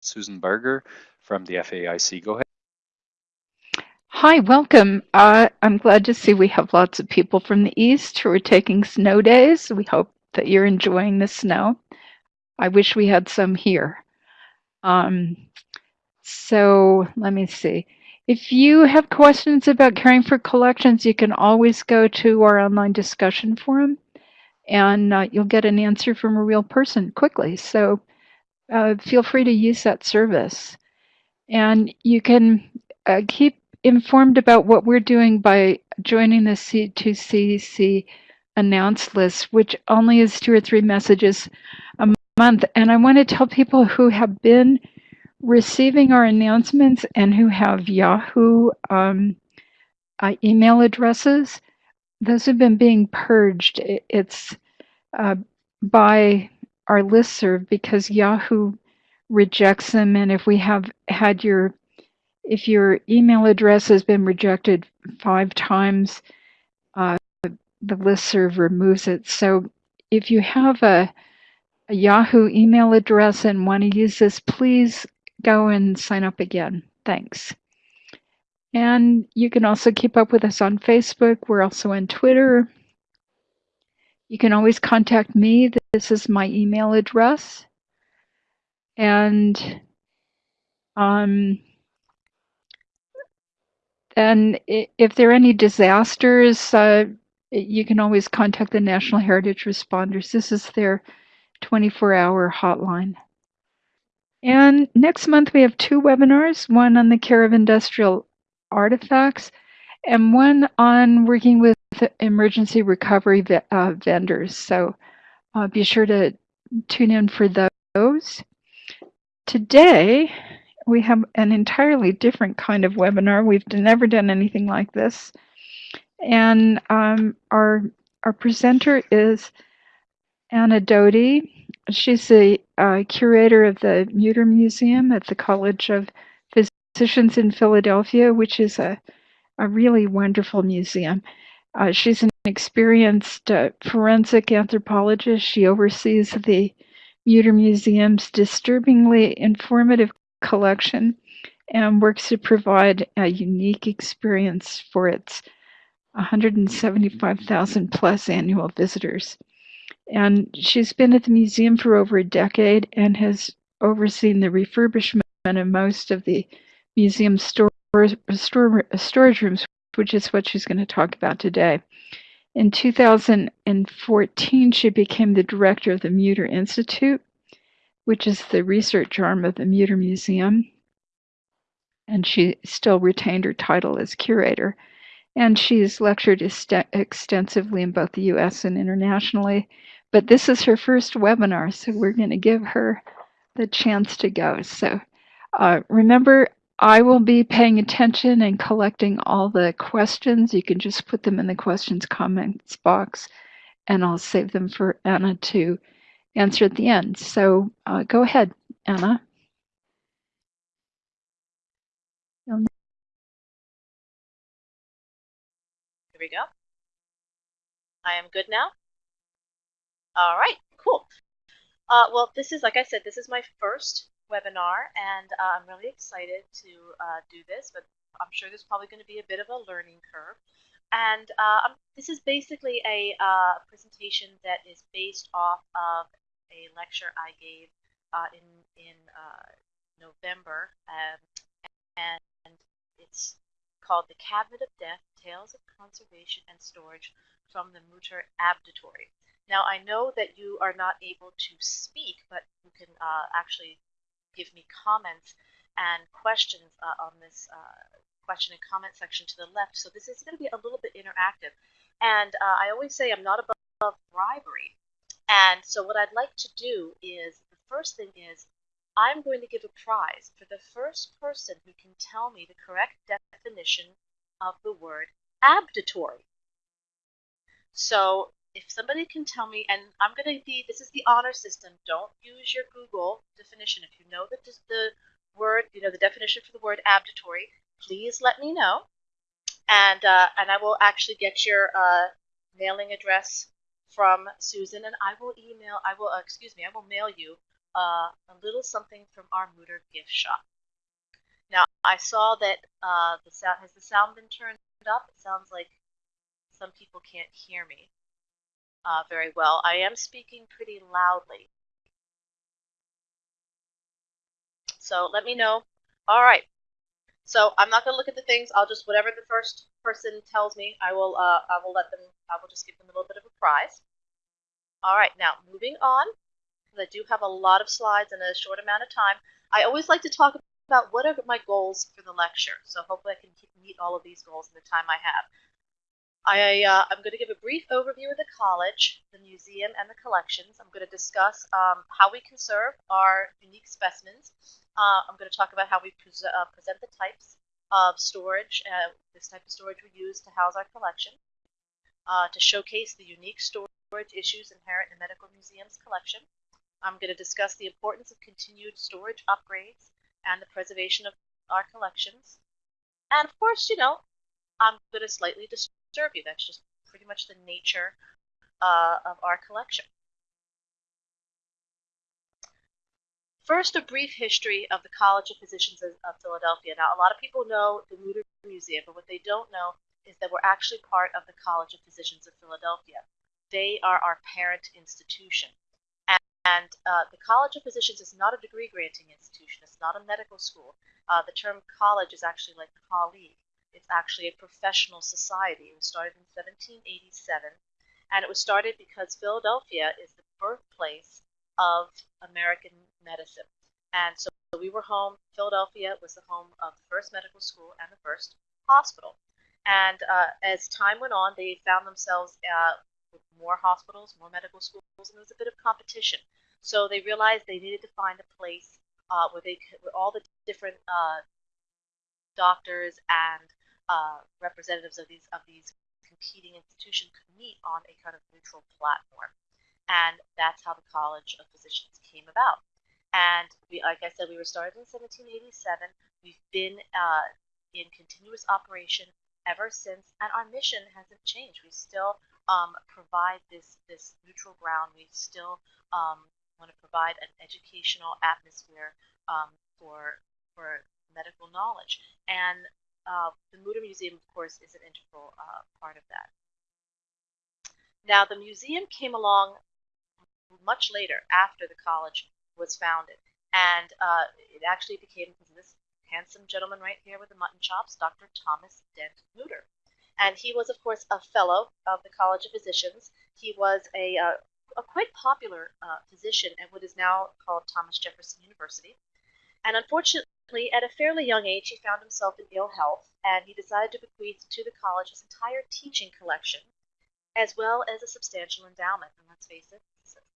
Susan Barger from the FAIC. Go ahead. Hi, welcome. Uh, I'm glad to see we have lots of people from the East who are taking snow days. We hope that you're enjoying the snow. I wish we had some here. Um, so let me see. If you have questions about caring for collections, you can always go to our online discussion forum and uh, you'll get an answer from a real person quickly. So uh, feel free to use that service. And you can uh, keep informed about what we're doing by joining the C2CC announce list, which only is two or three messages a month. And I want to tell people who have been receiving our announcements and who have Yahoo um, uh, email addresses, those have been being purged. It's uh, by our listserv because Yahoo rejects them. And if we have had your if your email address has been rejected five times, uh, the listserv removes it. So if you have a, a Yahoo email address and want to use this, please go and sign up again. Thanks. And you can also keep up with us on Facebook. We're also on Twitter. You can always contact me. This is my email address. And um, and if there are any disasters, uh, you can always contact the National Heritage Responders. This is their 24 hour hotline. And next month we have two webinars, one on the care of industrial artifacts and one on working with emergency recovery uh, vendors. So uh, be sure to tune in for those. Today, we have an entirely different kind of webinar. We've never done anything like this. And um, our, our presenter is Anna Dhody. She's the uh, curator of the Mutter Museum at the College of Physicians in Philadelphia, which is a, a really wonderful museum. Uh, she's an experienced uh, forensic anthropologist. She oversees the Mutter Museum's disturbingly informative collection and works to provide a unique experience for its 175,000 plus annual visitors. And she's been at the museum for over a decade and has overseen the refurbishment of most of the museum store, store, storage rooms, which is what she's going to talk about today. In 2014, she became the director of the Mutter Institute, which is the research arm of the Mutter Museum. And she still retained her title as curator. And she's lectured extensively in both the US and internationally. But this is her first webinar, so we're going to give her the chance to go. So uh, remember, I will be paying attention and collecting all the questions. You can just put them in the questions comments box, and I'll save them for Anna to answer at the end. So uh, go ahead, Anna. Here we go. I am good now. All right, cool. Uh, well, this is, like I said, this is my first webinar, and uh, I'm really excited to uh, do this, but I'm sure there's probably going to be a bit of a learning curve. And uh, um, this is basically a uh, presentation that is based off of a lecture I gave uh, in in uh, November, um, and it's called "The Cabinet of Death: Tales of Conservation and Storage from the Mutter Abditory." Now, I know that you are not able to speak, but you can uh, actually give me comments and questions uh, on this uh, question and comment section to the left. So this is going to be a little bit interactive. And uh, I always say I'm not above bribery. And so what I'd like to do is, the first thing is, I'm going to give a prize for the first person who can tell me the correct definition of the word abditory. So if somebody can tell me, and I'm going to be, this is the honor system, don't use your Google definition. If you know the, the word, you know, the definition for the word abditory, please let me know. And, uh, and I will actually get your uh, mailing address from Susan, and I will email, I will, uh, excuse me, I will mail you uh, a little something from our Mooter gift shop. Now, I saw that uh, the sound has the sound been turned up. It sounds like some people can't hear me uh, very well. I am speaking pretty loudly. So let me know. All right. So I'm not going to look at the things. I'll just whatever the first person tells me, I will uh, I will let them. I will just give them a little bit of a prize. All right. Now moving on, because I do have a lot of slides in a short amount of time. I always like to talk about what are my goals for the lecture. So hopefully I can meet all of these goals in the time I have. I, uh, I'm going to give a brief overview of the college, the museum, and the collections. I'm going to discuss um, how we conserve our unique specimens. Uh, I'm going to talk about how we uh, present the types of storage, uh, this type of storage we use to house our collection, uh, to showcase the unique storage issues inherent in the Medical Museum's collection. I'm going to discuss the importance of continued storage upgrades and the preservation of our collections. And of course, you know, I'm going to slightly disturb you. That's just pretty much the nature uh, of our collection. First, a brief history of the College of Physicians of, Philadelphia. Now, a lot of people know the Mooter Museum, but what they don't know is that we're actually part of the College of Physicians of Philadelphia. They are our parent institution. And, and uh, the College of Physicians is not a degree granting institution, it's not a medical school. Uh, the term college is actually like colleague. It's actually a professional society. It was started in 1787, and it was started because Philadelphia is the birthplace of American medicine. And so we were home, Philadelphia was the home of the first medical school and the first hospital. And uh, as time went on, they found themselves uh, with more hospitals, more medical schools, and there was a bit of competition. So they realized they needed to find a place uh, where they could, where all the different uh, doctors and uh, representatives of these of these competing institutions could meet on a kind of neutral platform, and that's how the College of Physicians came about. And we, like I said, we were started in 1787. We've been uh, in continuous operation ever since, and our mission hasn't changed. We still um, provide this this neutral ground. We still um, want to provide an educational atmosphere um, for for medical knowledge, and uh, the Mooter Museum, of course, is an integral uh, part of that. Now, the museum came along much later, after the college was founded, and uh, it actually became this handsome gentleman right here with the mutton chops, Dr. Thomas Dent Mooter. And he was, of course, a fellow of the College of Physicians. He was a, uh, a quite popular uh, physician at what is now called Thomas Jefferson University. And unfortunately, at a fairly young age, he found himself in ill health, and he decided to bequeath to the college his entire teaching collection, as well as a substantial endowment. And let's face it,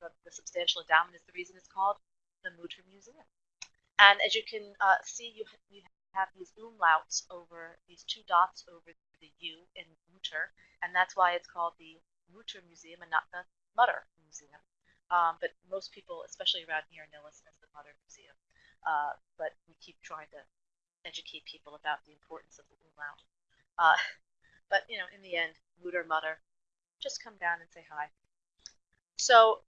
the, substantial endowment is the reason it's called the Mutter Museum. And as you can uh, see, you, you have these umlauts over these two dots over the U in Mutter, and that's why it's called the Mutter Museum and not the Mutter Museum. Um, but most people, especially around here, know us as the Mutter Museum. Uh, but we keep trying to educate people about the importance of the umlaut. Uh, but you know, in the end, Mooter Mutter, just come down and say hi. So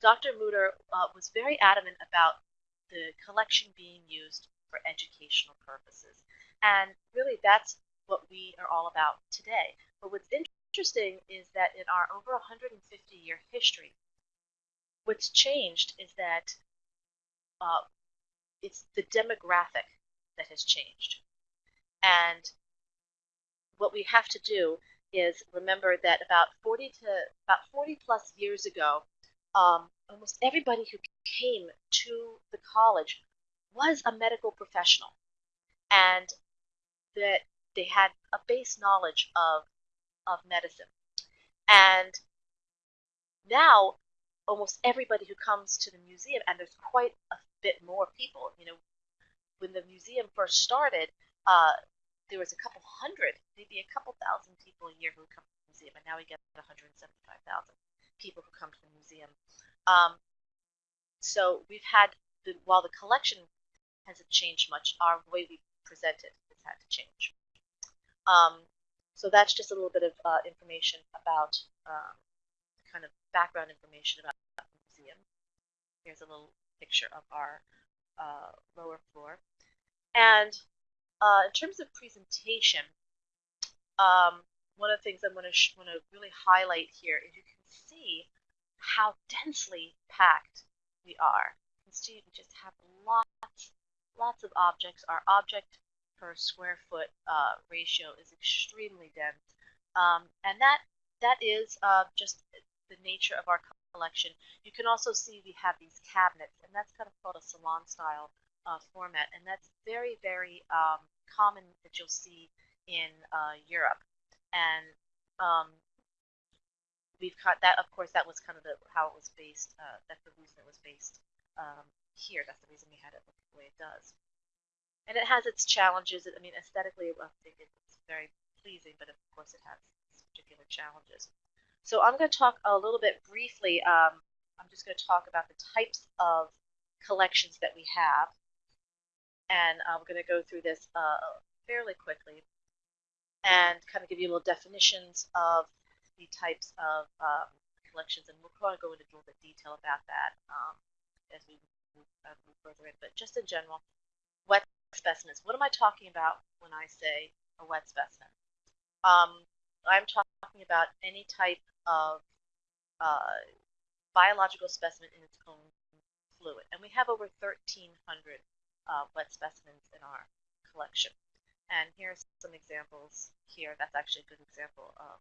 Dr. Mooter uh, was very adamant about the collection being used for educational purposes. And really that's what we are all about today. But what's interesting is that in our over 150 year history, what's changed is that uh, it's the demographic that has changed. And what we have to do is remember that about 40 to about 40 plus years ago, um, almost everybody who came to the college was a medical professional, and that they had a base knowledge of of medicine. And now, almost everybody who comes to the museum, and there's quite a bit more people. You know, when the museum first started, uh, there was a couple hundred, maybe a couple thousand people a year who come to the museum, and now we get 175,000 people who come to the museum. Um, so we've had, the, while the collection hasn't changed much, our way we present it has had to change. Um, so that's just a little bit of uh, information about um, kind of background information about the museum. Here's a little picture of our uh, lower floor. And uh, in terms of presentation, um, one of the things I'm going to want to really highlight here is you can see how densely packed we are. You can see we just have lots, lots of objects. Our object per square foot uh, ratio is extremely dense, um, and that that is uh, just the nature of our collection. You can also see we have these cabinets, and that's kind of called a salon style uh, format, and that's very, very um, common that you'll see in uh, Europe. And um, we've got that, of course, that was kind of the, how it was based. Uh, that's the reason it was based um, here. That's the reason we had it look the way it does. And it has its challenges. I mean, aesthetically, I think it's very pleasing, but of course, it has its particular challenges. So I'm going to talk a little bit briefly. Um, I'm just going to talk about the types of collections that we have. And I'm going to go through this uh, fairly quickly and kind of give you little definitions of the types of um, collections. And we'll probably go into a little bit detail about that um, as we move, uh, move further in. But just in general, wet specimens. What am I talking about when I say a wet specimen? Um, I'm talking about any type of uh, biological specimen in its own fluid. And we have over 1,300 uh, wet specimens in our collection. And here's some examples here. That's actually a good example of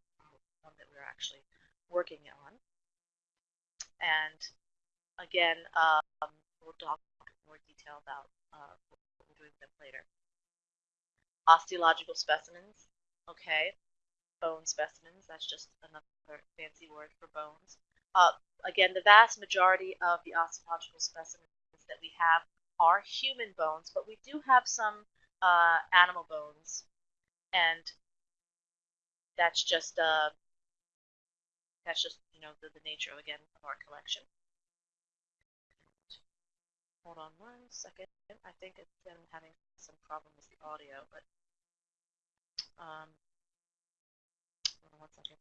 one that we're actually working on. And again, um, we'll talk more detail about uh, what we're doing them later. Osteological specimens, okay bone specimens. That's just another fancy word for bones. Uh, again, the vast majority of the osteological specimens that we have are human bones, but we do have some uh, animal bones, and that's just uh, that's just you know the, the nature again of our collection. Hold on one second. I think it's been having some problem with the audio, but um, one second.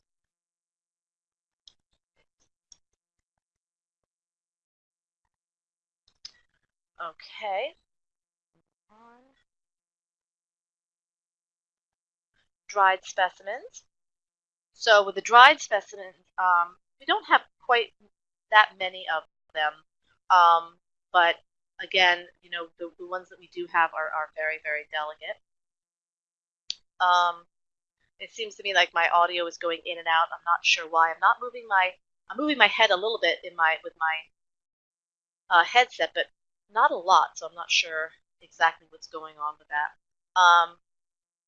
Okay. Dried specimens. So with the dried specimens, um, we don't have quite that many of them, um, but again, you know, the, the ones that we do have are, are very, very delicate. Um, it seems to me like my audio is going in and out. I'm not sure why. I'm not moving my I'm moving my head a little bit in my with my uh, headset, but not a lot. So I'm not sure exactly what's going on with that. Um,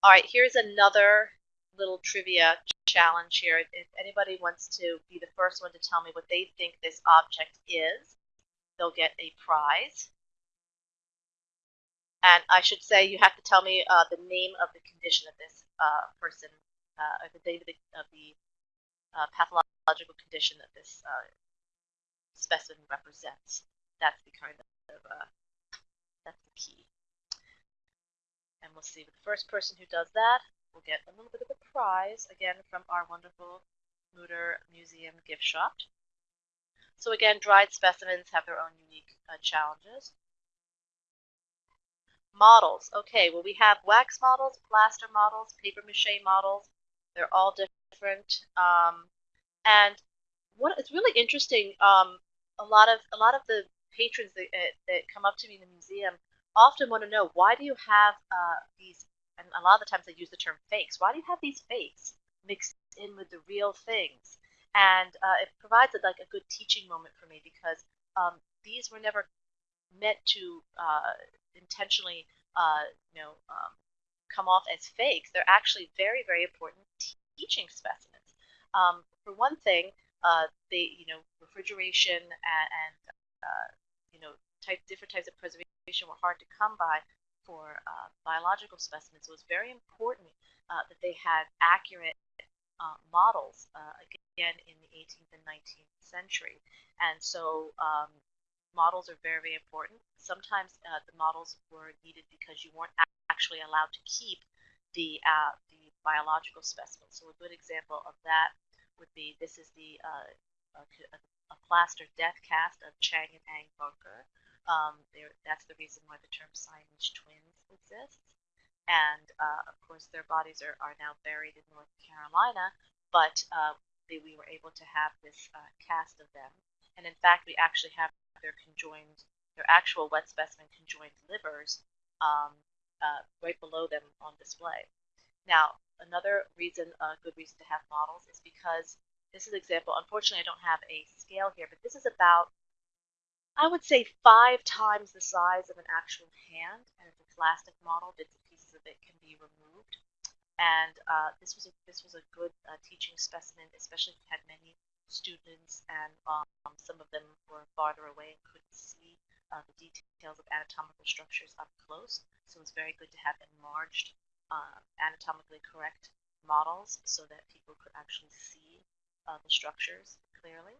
all right, here's another little trivia challenge here. If anybody wants to be the first one to tell me what they think this object is, they'll get a prize. And I should say you have to tell me uh, the name of the condition that this uh, person uh, the date of the, of the uh, pathological condition that this uh, specimen represents. That's the kind of, uh, that's the key. And we'll see the first person who does that will get a little bit of a prize, again, from our wonderful Mutter Museum gift shop. So again, dried specimens have their own unique uh, challenges. Models. Okay, well we have wax models, plaster models, paper mache models, they're all different. Um, and what it's really interesting. Um, a lot of a lot of the patrons that, uh, that come up to me in the museum often want to know why do you have uh, these and a lot of the times they use the term fakes why do you have these fakes mixed in with the real things and uh, it provides a, like a good teaching moment for me because um, these were never meant to uh, intentionally uh, you know um, come off as fakes. They're actually very, very important teaching specimens. Um, for one thing, uh, they, you know, refrigeration and, and uh, you know, type, different types of preservation were hard to come by for uh, biological specimens. So it was very important uh, that they had accurate uh, models, uh, again, in the 18th and 19th century. And so um, models are very, very important. Sometimes the models were needed because you weren't actually allowed to keep the uh, the biological specimen. So a good example of that would be this is the uh, a, a, plaster death cast of Chang and Eng Bunker. Um, that's the reason why the term Siamese twins exists. And uh, of course, their bodies are, are now buried in North Carolina, but uh, they, we were able to have this uh, cast of them. And in fact, we actually have their conjoined, their actual wet specimen conjoined livers um, uh, right below them on display. Now, another reason, a good reason to have models is because this is an example. Unfortunately, I don't have a scale here, but this is about I would say five times the size of an actual hand, and it's a plastic model. Bits and pieces of it can be removed. And uh, this was a this was a good uh, teaching specimen, especially if you had many students, and um, some of them were farther away and couldn't see uh, the details of anatomical structures up close. So it's very good to have enlarged, uh, anatomically correct models so that people could actually see uh, the structures clearly.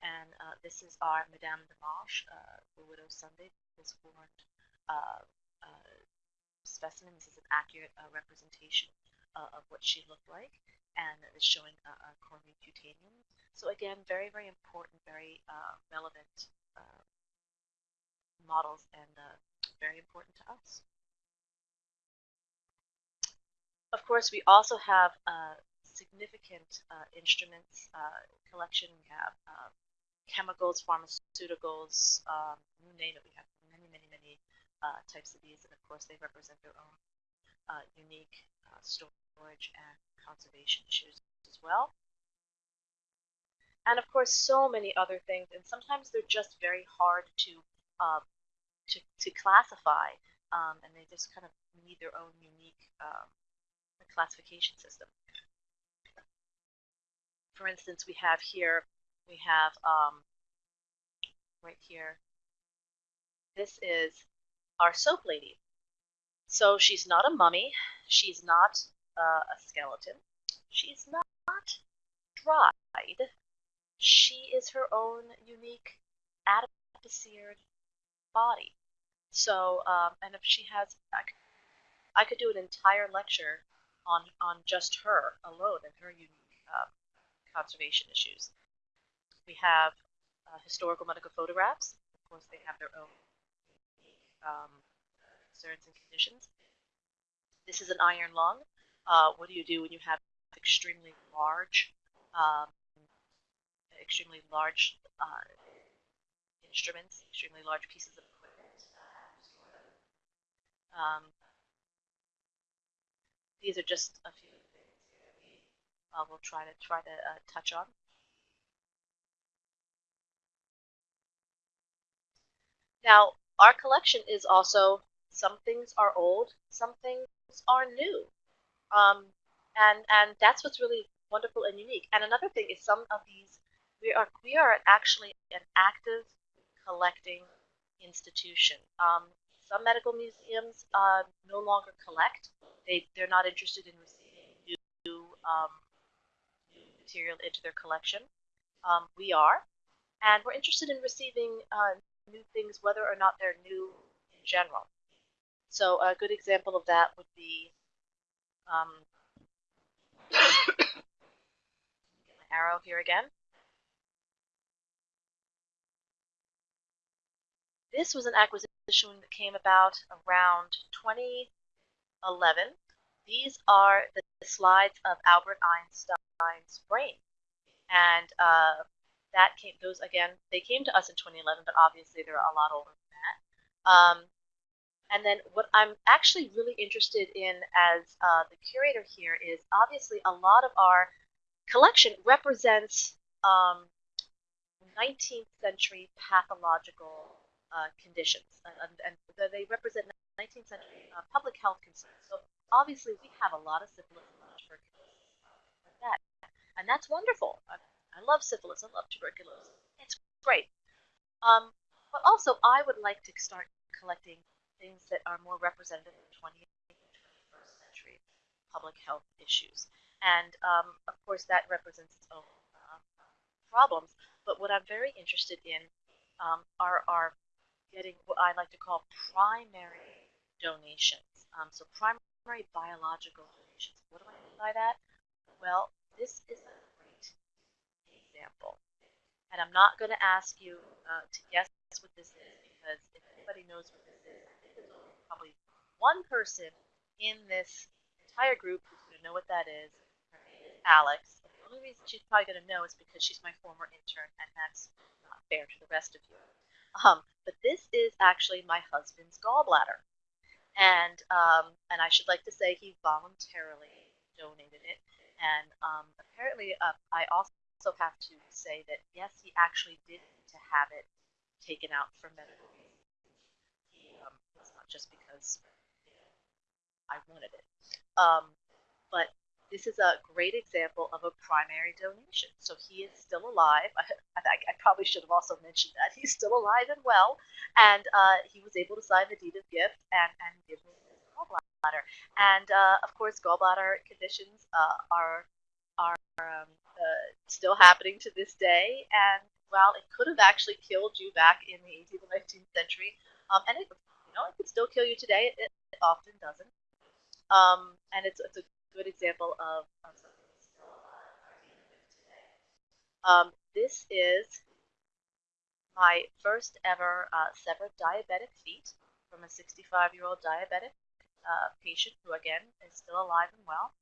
And uh, this is our Madame Dimanche, uh, the Widow Sunday, this horned uh, uh, specimen. This is an accurate uh, representation uh, of what she looked like, and it's showing a, a cornu cutaneum. So again, very, very important, very relevant models, and very important to us. Of course, we also have significant uh, instruments uh, collection. We have uh, chemicals, pharmaceuticals, um, you name it. We have many, many, many uh, types of these, and of course, they represent their own uh, unique uh, storage and conservation issues as well. And of course, so many other things, and sometimes they're just very hard to uh, to, to classify, um, and they just kind of need their own unique um, classification system. For instance, we have here we have um, right here. This is our soap lady. So she's not a mummy. She's not uh, a skeleton. She's not dried. She is her own unique adipocered body. So, um, and if she has, I could, I could do an entire lecture on on just her alone and her unique uh, conservation issues. We have uh, historical medical photographs. Of course, they have their own um, concerns and conditions. This is an iron lung. Uh, what do you do when you have extremely large, um, extremely large uh, instruments, extremely large pieces of equipment? Um, these are just a few things that we uh, try to try to uh, touch on. Now, our collection is also some things are old, some things are new, um, and and that's what's really wonderful and unique. And another thing is some of these we are we are actually an active collecting institution. Um, some medical museums uh, no longer collect; they they're not interested in receiving new um, new material into their collection. Um, we are, and we're interested in receiving uh, new things, whether or not they're new in general. So a good example of that would be um, arrow here again. This was an acquisition that came about around 2011. These are the slides of Albert Einstein's brain. And uh, that came those again they came to us in 2011 but obviously they're a lot older than that um, and then what i'm actually really interested in as uh, the curator here is obviously a lot of our collection represents um, 19th century pathological uh, conditions and, and, they represent 19th century uh, public health concerns so obviously we have a lot of syphilis and tuberculosis like that and that's wonderful I love syphilis. I love tuberculosis. It's great. Um, but also, I would like to start collecting things that are more representative of 20th and 21st century public health issues. And um, of course, that represents its own uh, problems. But what I'm very interested in um, are, are getting what I like to call primary donations. Um, so primary biological donations. What do I mean by that? Well, this is a great example. And I'm not going to ask you uh, to guess what this is because if anybody knows what this is, there's probably one person in this entire group who's going to know what that is. Her name is Alex. The only reason she's probably going to know is because she's my former intern, and that's not fair to the rest of you. Um, but this is actually my husband's gallbladder, and um, and I should like to say he voluntarily donated it, and um, apparently uh, I also have to say that yes, he actually did to have it taken out for medical reasons. Um, it's not just because I wanted it. Um, but this is a great example of a primary donation. So he is still alive. I, I, I probably should have also mentioned that. He's still alive and well, and uh, he was able to sign the deed of gift and, and give me his gallbladder. And uh, of course, gallbladder conditions uh, are are um, uh, still happening to this day. And while it could have actually killed you back in the 18th or 19th century, um, and it, you know, it could still kill you today. It, it often doesn't. Um, and it's, it's a good example of, of something that's still alive today. Um, this is my first ever uh, severed diabetic feet from a 65 year old diabetic uh, patient who, again, is still alive and well.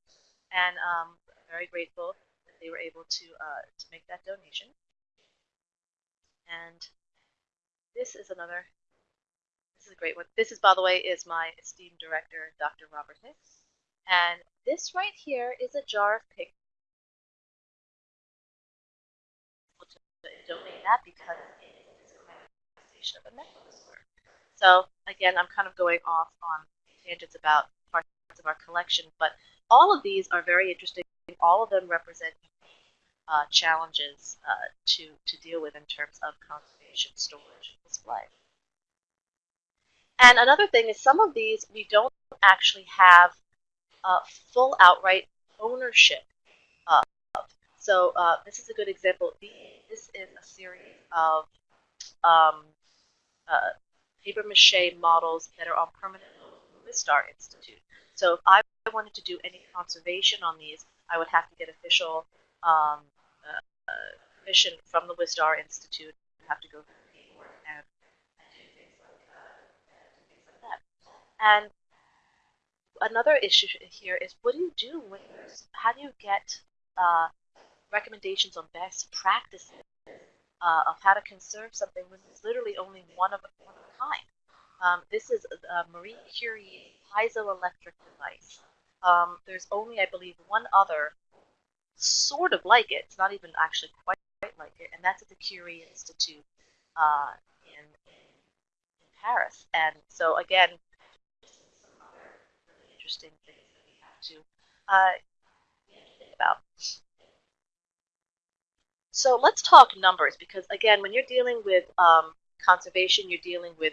And um, very grateful that they were able to, uh, to make that donation. And this is another, this is a great one. This is, by the way, is my esteemed director, Dr. Robert Hicks. And this right here is a jar of pig. Donate that because it is a manifestation of a disorder. So again, I'm kind of going off on tangents about parts of our collection, but all of these are very interesting. All of them represent uh, challenges uh, to, to deal with in terms of conservation, storage, and display. And another thing is some of these we don't actually have uh, full outright ownership of. So uh, this is a good example. This is a series of um, uh, paper mache models that are on permanent Wistar Institute. So if I wanted to do any conservation on these, I would have to get official um, uh, permission from the Wistar Institute. I have to go through the paperwork and, and do things like, uh, things like that. And another issue here is what do you do when how do you get uh, recommendations on best practices uh, of how to conserve something when it's literally only one of, a kind? Um, this is uh, Marie Curie's piezoelectric device. Um, there's only, I believe, one other sort of like it. It's not even actually quite like it, and that's at the Curie Institute uh, in, in Paris. And so again, interesting things that we have to uh, think about. So let's talk numbers because again, when you're dealing with um, conservation, you're dealing with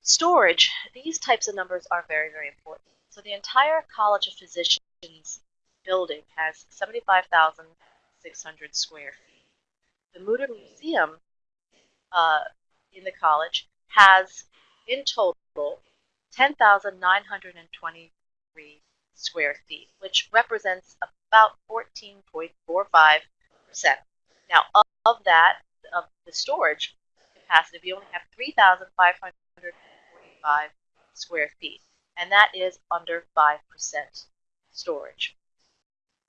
storage, these types of numbers are very, very important. So the entire College of Physicians building has 75,600 square feet. The Mutter Museum uh, in the college has, in total, 10,923 square feet, which represents about 14.45%. Now, of, of that, of the storage capacity, we only have 3,545 square feet, and that is under 5% storage.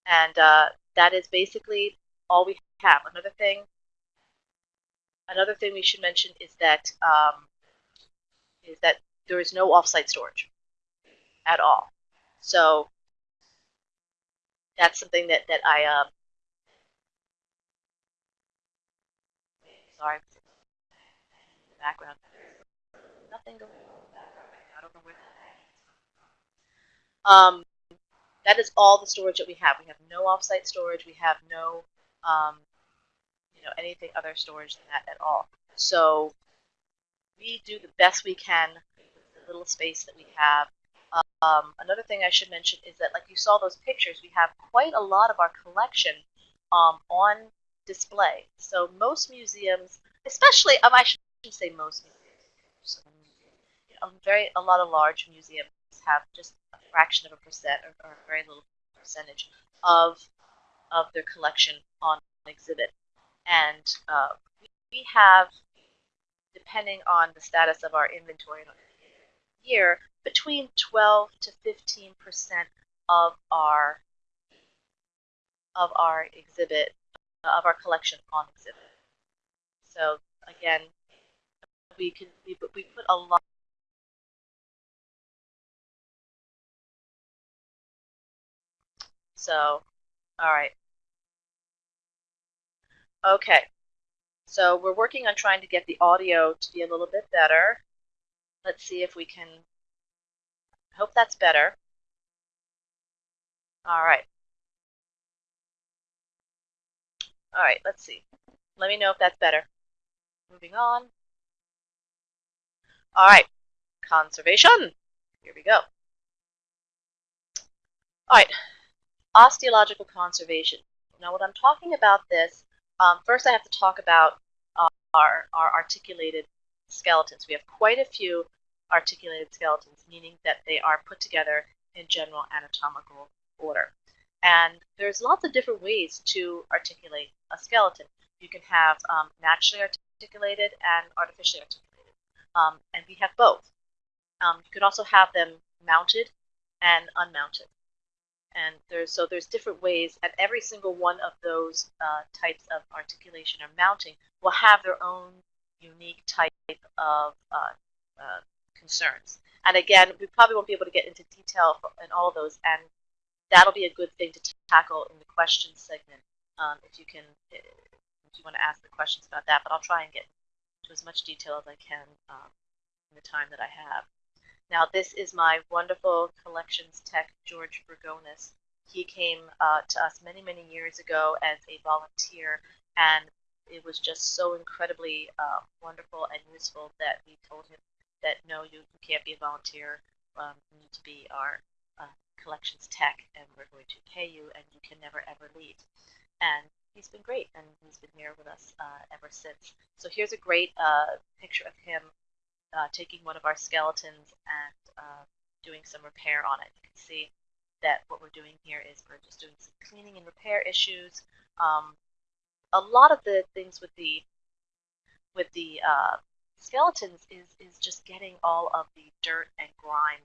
And uh, that is basically all we have. Another thing, another thing we should mention is that um, is that there is no offsite storage at all. So that's something that that I um, sorry background. Nothing going on. I don't know where that Um, that is all the storage that we have. We have no offsite storage. We have no, um, you know, anything other storage than that at all. So we do the best we can little space that we have. Um, another thing I should mention is that, like you saw those pictures, we have quite a lot of our collection um, on display. So most museums, especially, um, I shouldn't say most museums, you know, very a lot of large museums have just a fraction of a percent or, or a very little percentage of of their collection on exhibit. And uh, we have depending on the status of our inventory in a year, between 12 to 15 percent of our of our exhibit uh, of our collection on exhibit. So again, we can we, we put a lot. So, all right. Okay. So we're working on trying to get the audio to be a little bit better. Let's see if we can. I Hope that's better. All right. All right, let's see. Let me know if that's better. Moving on. All right, conservation. Here we go. All right, osteological conservation. Now, what I'm talking about this, um, first I have to talk about uh, our, our articulated skeletons. We have quite a few articulated skeletons, meaning that they are put together in general anatomical order. And there's lots of different ways to articulate a skeleton. You can have um, naturally articulated and artificially articulated. Um, and we have both. Um, you could also have them mounted and unmounted. And there's so there's different ways, and every single one of those uh, types of articulation or mounting will have their own unique type of uh, uh, concerns. And again, we probably won't be able to get into detail in all of those, and that'll be a good thing to tackle in the questions segment um, if you can if you want to ask the questions about that. But I'll try and get to as much detail as I can um, in the time that I have. Now, this is my wonderful collections tech, George Bergonis. He came uh, to us many, many years ago as a volunteer, and it was just so incredibly uh, wonderful and useful that we told him that no, you, can't be a volunteer. Um, you need to be our uh, collections tech, and we're going to pay you, and you can never ever leave. And he's been great, and he's been here with us uh, ever since. So here's a great uh, picture of him uh, taking one of our skeletons and uh, doing some repair on it. You can see that what we're doing here is we're just doing some cleaning and repair issues. Um, a lot of the things with the with the uh, skeletons is is just getting all of the dirt and grime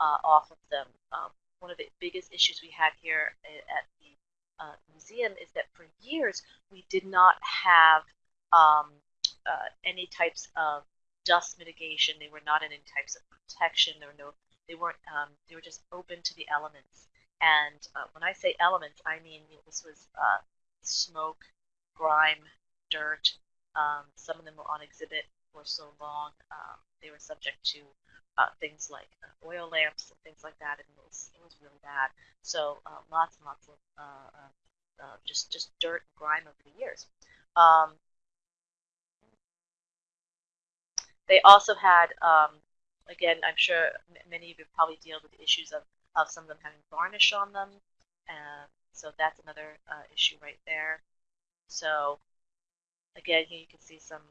uh, off of them. Um, one of the biggest issues we had here at the uh, museum is that for years we did not have um, uh, any types of dust mitigation. They were not in any types of protection. There were no, they weren't, um, they were just open to the elements. And uh, when I say elements, I mean this was uh, smoke, grime, dirt. Um, some of them were on exhibit for so long. Um, they were subject to uh, things like uh, oil lamps and things like that, and it was, it was really bad. So uh, lots and lots of uh, just just dirt and grime over the years. Um, They also had, um, again, I'm sure many of you probably deal with issues of, of some of them having varnish on them. so that's another uh, issue right there. So again, here you can see some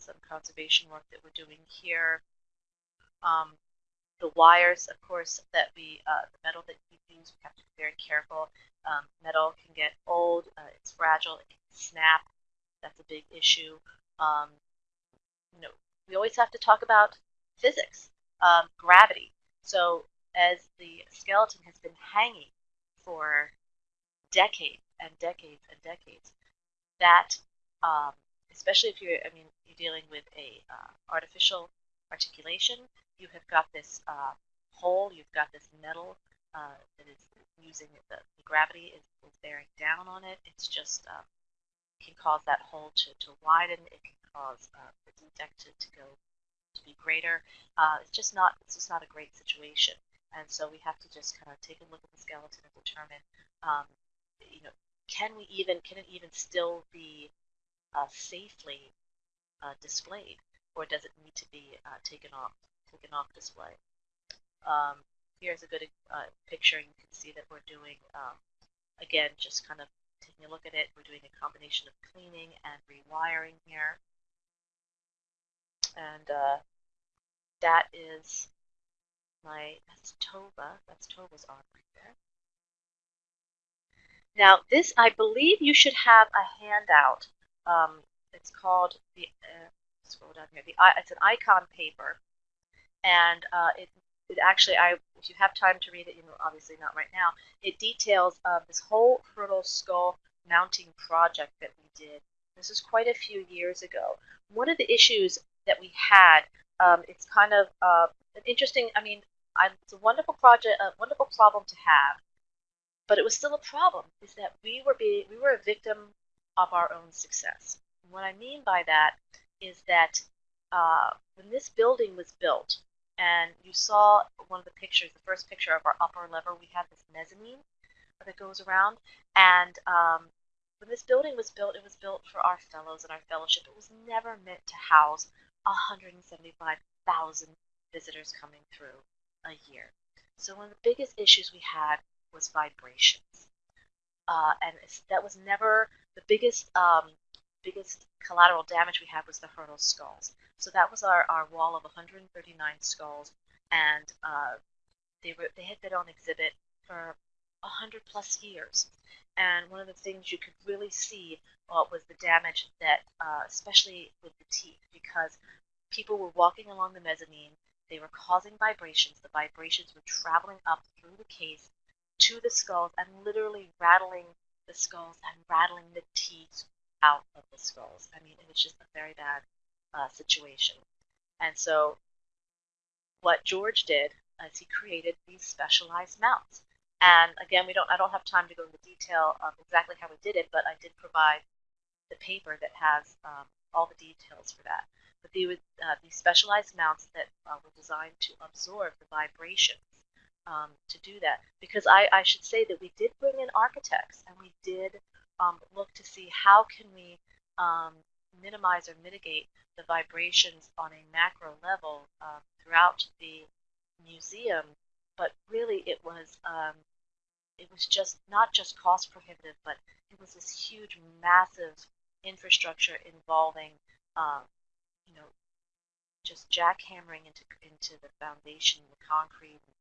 some conservation work that we're doing here. Um, the wires, of course, that we, uh, the metal that we use, we have to be very careful. Um, metal can get old, uh, it's fragile, it can snap. That's a big issue. Um, you know, we always have to talk about physics, um, gravity. So as the skeleton has been hanging for decades and decades and decades, that um, especially if you're, I mean, you're dealing with a uh, artificial articulation, you have got this uh, hole, you've got this metal uh, that is using the, the gravity is, is, bearing down on it. It's just um, can cause that hole to, to widen. It can cause uh, the defect to, to go to be greater. Uh, it's just not it's just not a great situation, and so we have to just kind of take a look at the skeleton and determine, um, you know, can we even can it even still be uh, safely uh, displayed, or does it need to be uh, taken off taken off display? Um, here's a good uh, picture. And you can see that we're doing um, again just kind of taking a look at it. We're doing a combination of cleaning and rewiring here and uh, that is my that's Tova. That's Tova's arm right there. Now this, I believe, you should have a handout. Um, it's called the. Uh, scroll down here. The it's an icon paper, and uh, it it actually I if you have time to read it, you know obviously not right now. It details uh, this whole Hyrtl skull mounting project that we did. This is quite a few years ago. One of the issues that we had, um, it's kind of uh, an interesting. I mean, I, it's a wonderful project, a wonderful problem to have, but it was still a problem. Is that we were being we were a victim of our own success. And what I mean by that is that uh, when this building was built, and you saw one of the pictures, the first picture of our upper level, we had this mezzanine that goes around, and um, when this building was built, it was built for our fellows and our fellowship. It was never meant to house 175,000 visitors coming through a year. So one of the biggest issues we had was vibrations. Uh, and that was never the biggest um, biggest collateral damage we had was the Hyrtl skulls. So that was our, our wall of 139 skulls, and uh, they were they had been on exhibit for 100 plus years. And one of the things you could really see uh, was the damage that, uh, especially with the teeth, because people were walking along the mezzanine, they were causing vibrations. The vibrations were traveling up through the case to the skulls and literally rattling the skulls and rattling the teeth out of the skulls. I mean, it was just a very bad uh, situation. And so, what George did is he created these specialized mounts. And again, we don't. I don't have time to go into detail of exactly how we did it, but I did provide the paper that has um, all the details for that. But uh, these specialized mounts that uh, were designed to absorb the vibrations um, to do that. Because I, I should say that we did bring in architects and we did um, look to see how can we um, minimize or mitigate the vibrations on a macro level uh, throughout the museum. But really, it was um, it was just not just cost prohibitive, but it was this huge, massive infrastructure involving, um, you know, just jackhammering into into the foundation, the concrete, and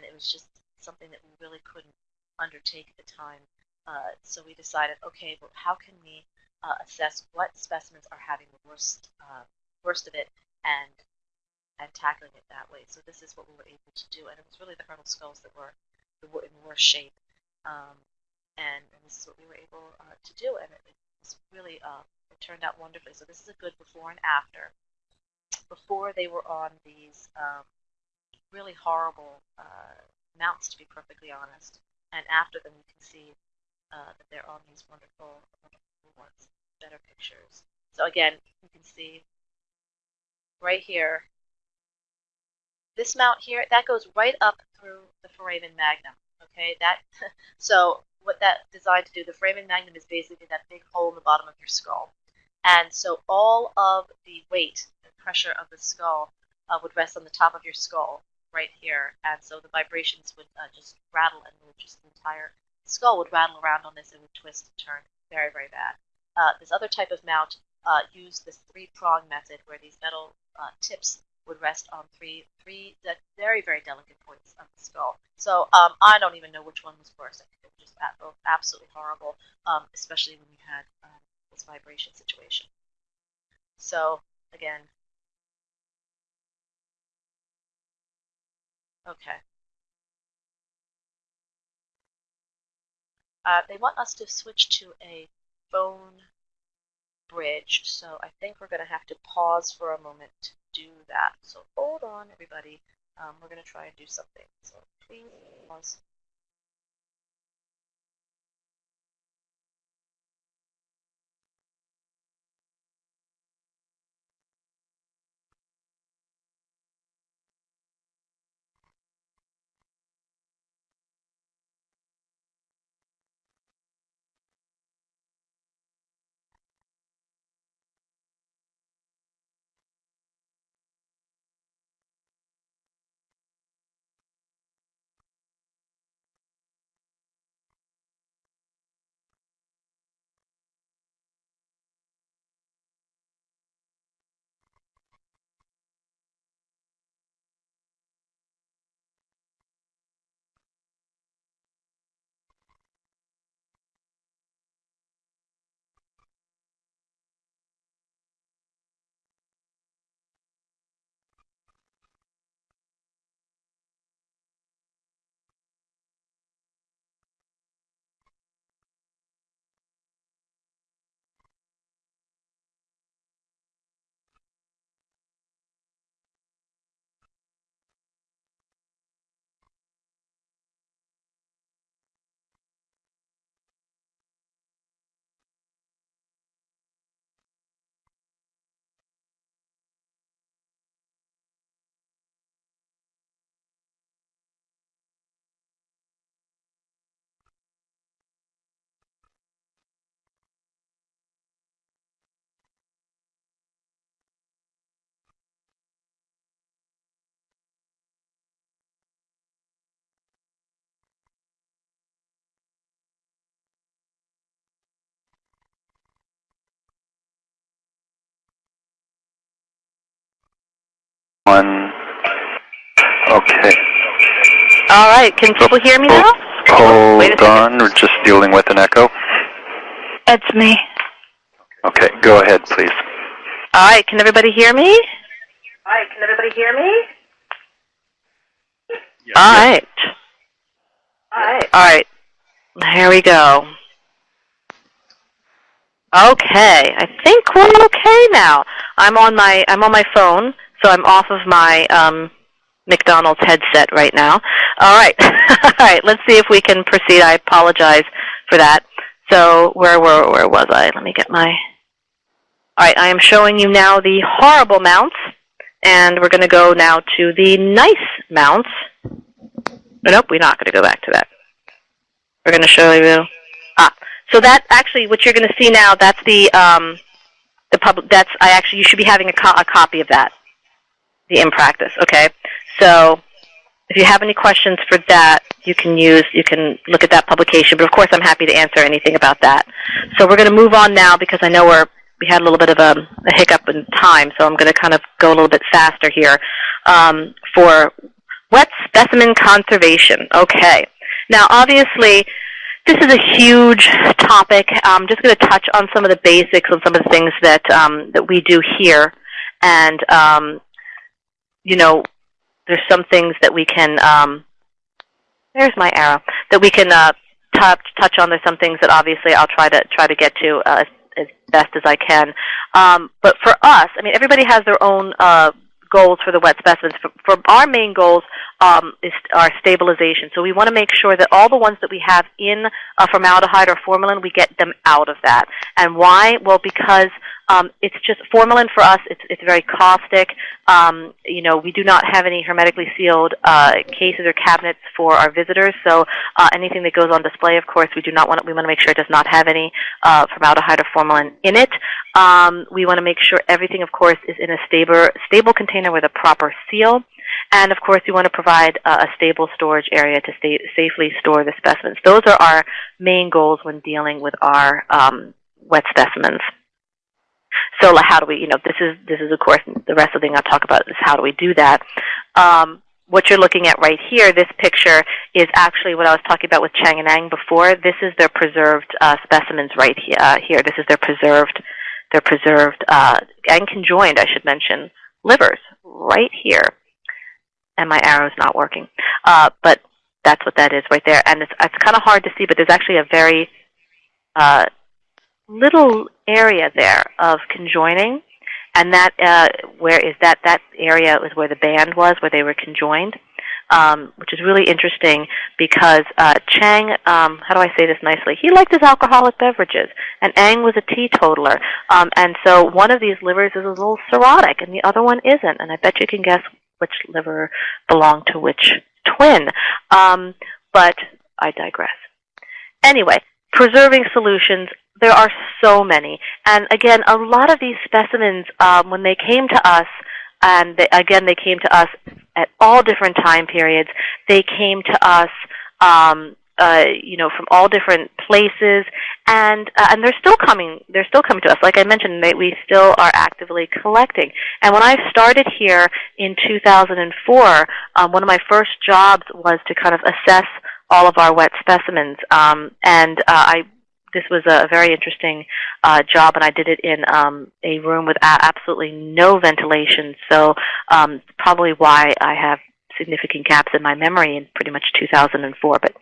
it was just something that we really couldn't undertake at the time. Uh, so we decided, okay, well, how can we uh, assess what specimens are having the worst uh, worst of it and and tackling it that way. So this is what we were able to do, and it was really the Hyrtl skulls that were, were in worse shape, um, and, and, this is what we were able uh, to do, and it, it was really uh, it turned out wonderfully. So this is a good before and after. Before they were on these um, really horrible uh, mounts, to be perfectly honest, and after them you can see uh, that they're on these wonderful, wonderful ones, better pictures. So again, you can see right here, this mount here, that goes right up through the foramen magnum. Okay, that so what that designed to do, the foramen magnum is basically that big hole in the bottom of your skull. And so all of the weight and pressure of the skull uh, would rest on the top of your skull right here. And so the vibrations would uh, just rattle and just the entire skull would rattle around on this and would twist and turn very, very bad. Uh, this other type of mount uh, used this three-prong method where these metal uh, tips would rest on three, three very, very delicate points of the skull. So um, I don't even know which one was worse. I think it was just both absolutely horrible, um, especially when we had um, this vibration situation. So again, okay. Uh, they want us to switch to a phone bridge, so I think we're going to have to pause for a moment to do that. So hold on, everybody. Um, we're going to try and do something. So please pause. One. Okay. All right, can people hear me now? Hold Wait a on, we're just dealing with an echo. It's me. Okay, go ahead, please. All right, can everybody hear me? All right, can everybody hear me? All right. All right. All right. Here we go. Okay, I think we're okay now. I'm on my I'm on my phone, so I'm off of my um, McDonald's headset right now. All right, all right. Let's see if we can proceed. I apologize for that. So where where where was I? Let me get my. All right, I am showing you now the horrible mounts, and we're going to go now to the nice mounts. Nope, we're not going to go back to that. We're going to show you. Ah, so that actually, what you're going to see now, that's the um, the public. That's I actually you should be having a, co- a copy of that, the in practice. Okay, so if you have any questions for that, you can use you can look at that publication. But of course, I'm happy to answer anything about that. So we're going to move on now because I know we're we had a little bit of a, a hiccup in time, so I'm going to kind of go a little bit faster here um, for wet specimen conservation. Okay. Now, obviously, this is a huge topic. I'm just going to touch on some of the basics on some of the things that um, that we do here, and um, you know, there's some things that we can. Um, there's my arrow that we can uh, touch touch on. There's some things that obviously I'll try to try to get to uh, as, as best as I can. Um, but for us, I mean, everybody has their own uh, goals for the wet specimens. For, for our main goals um, is our stabilization. So we want to make sure that all the ones that we have in uh, formaldehyde or formalin, we get them out of that. And why? Well, because um, it's just formalin for us. It's it's very caustic. Um, you know, we do not have any hermetically sealed uh, cases or cabinets for our visitors. So uh, anything that goes on display, of course, we do not want. We want to make sure it does not have any uh, formaldehyde or formalin in it. Um, we want to make sure everything, of course, is in a stable stable container with a proper seal. And of course, we want to provide uh, a stable storage area to safely store the specimens. Those are our main goals when dealing with our um, wet specimens. So how do we, you know, this is, this is of course, the rest of the thing I'll talk about is how do we do that. Um, what you're looking at right here, this picture, is actually what I was talking about with Chang and Eng before. This is their preserved uh, specimens right he uh, here. This is their preserved, their preserved uh, and conjoined, I should mention, livers right here. And my arrow's not working. Uh, but that's what that is right there. And it's, it's kind of hard to see, but there's actually a very uh, little area there of conjoining, and that uh, where is that? That area was where the band was, where they were conjoined, um, which is really interesting because uh, Chang, um, how do I say this nicely? He liked his alcoholic beverages, and Eng was a teetotaler, um, and so one of these livers is a little cirrhotic, and the other one isn't, and I bet you can guess which liver belonged to which twin. Um, but I digress. Anyway, preserving solutions there are so many. And again, a lot of these specimens, um, when they came to us, and they, again, they came to us at all different time periods. They came to us, um, uh, you know, from all different places, and uh, and they're still coming. They're still coming to us. Like I mentioned, they, we still are actively collecting. And when I started here in 2004, um, one of my first jobs was to kind of assess all of our wet specimens, um, and uh, I this was a very interesting uh, job, and I did it in um, a room with absolutely no ventilation. So um, probably why I have significant gaps in my memory in pretty much 2004. But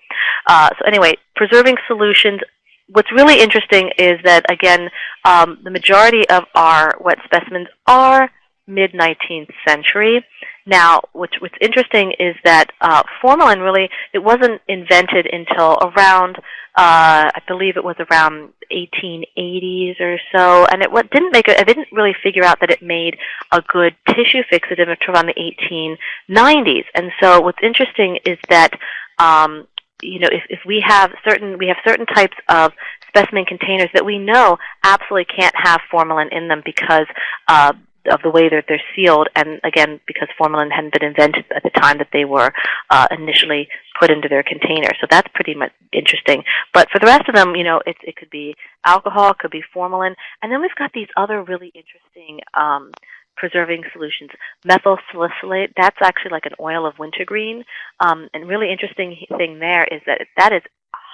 uh, so anyway, preserving solutions. What's really interesting is that again, um, the majority of our wet specimens are mid 19th century. Now, what's, what's interesting is that uh, formalin really it wasn't invented until around uh, I believe it was around 1880s or so, and it what, didn't make a, I didn't really figure out that it made a good tissue fixative until around the 1890s. And so, what's interesting is that um, you know if, if we have certain we have certain types of specimen containers that we know absolutely can't have formalin in them because uh, of the way that they're sealed, and again, because formalin hadn't been invented at the time that they were uh, initially put into their container. So that's pretty much interesting. But for the rest of them, you know, it, it could be alcohol, it could be formalin, and then we've got these other really interesting um, preserving solutions. Methyl salicylate, that's actually like an oil of wintergreen. Um, and really interesting thing there is that that is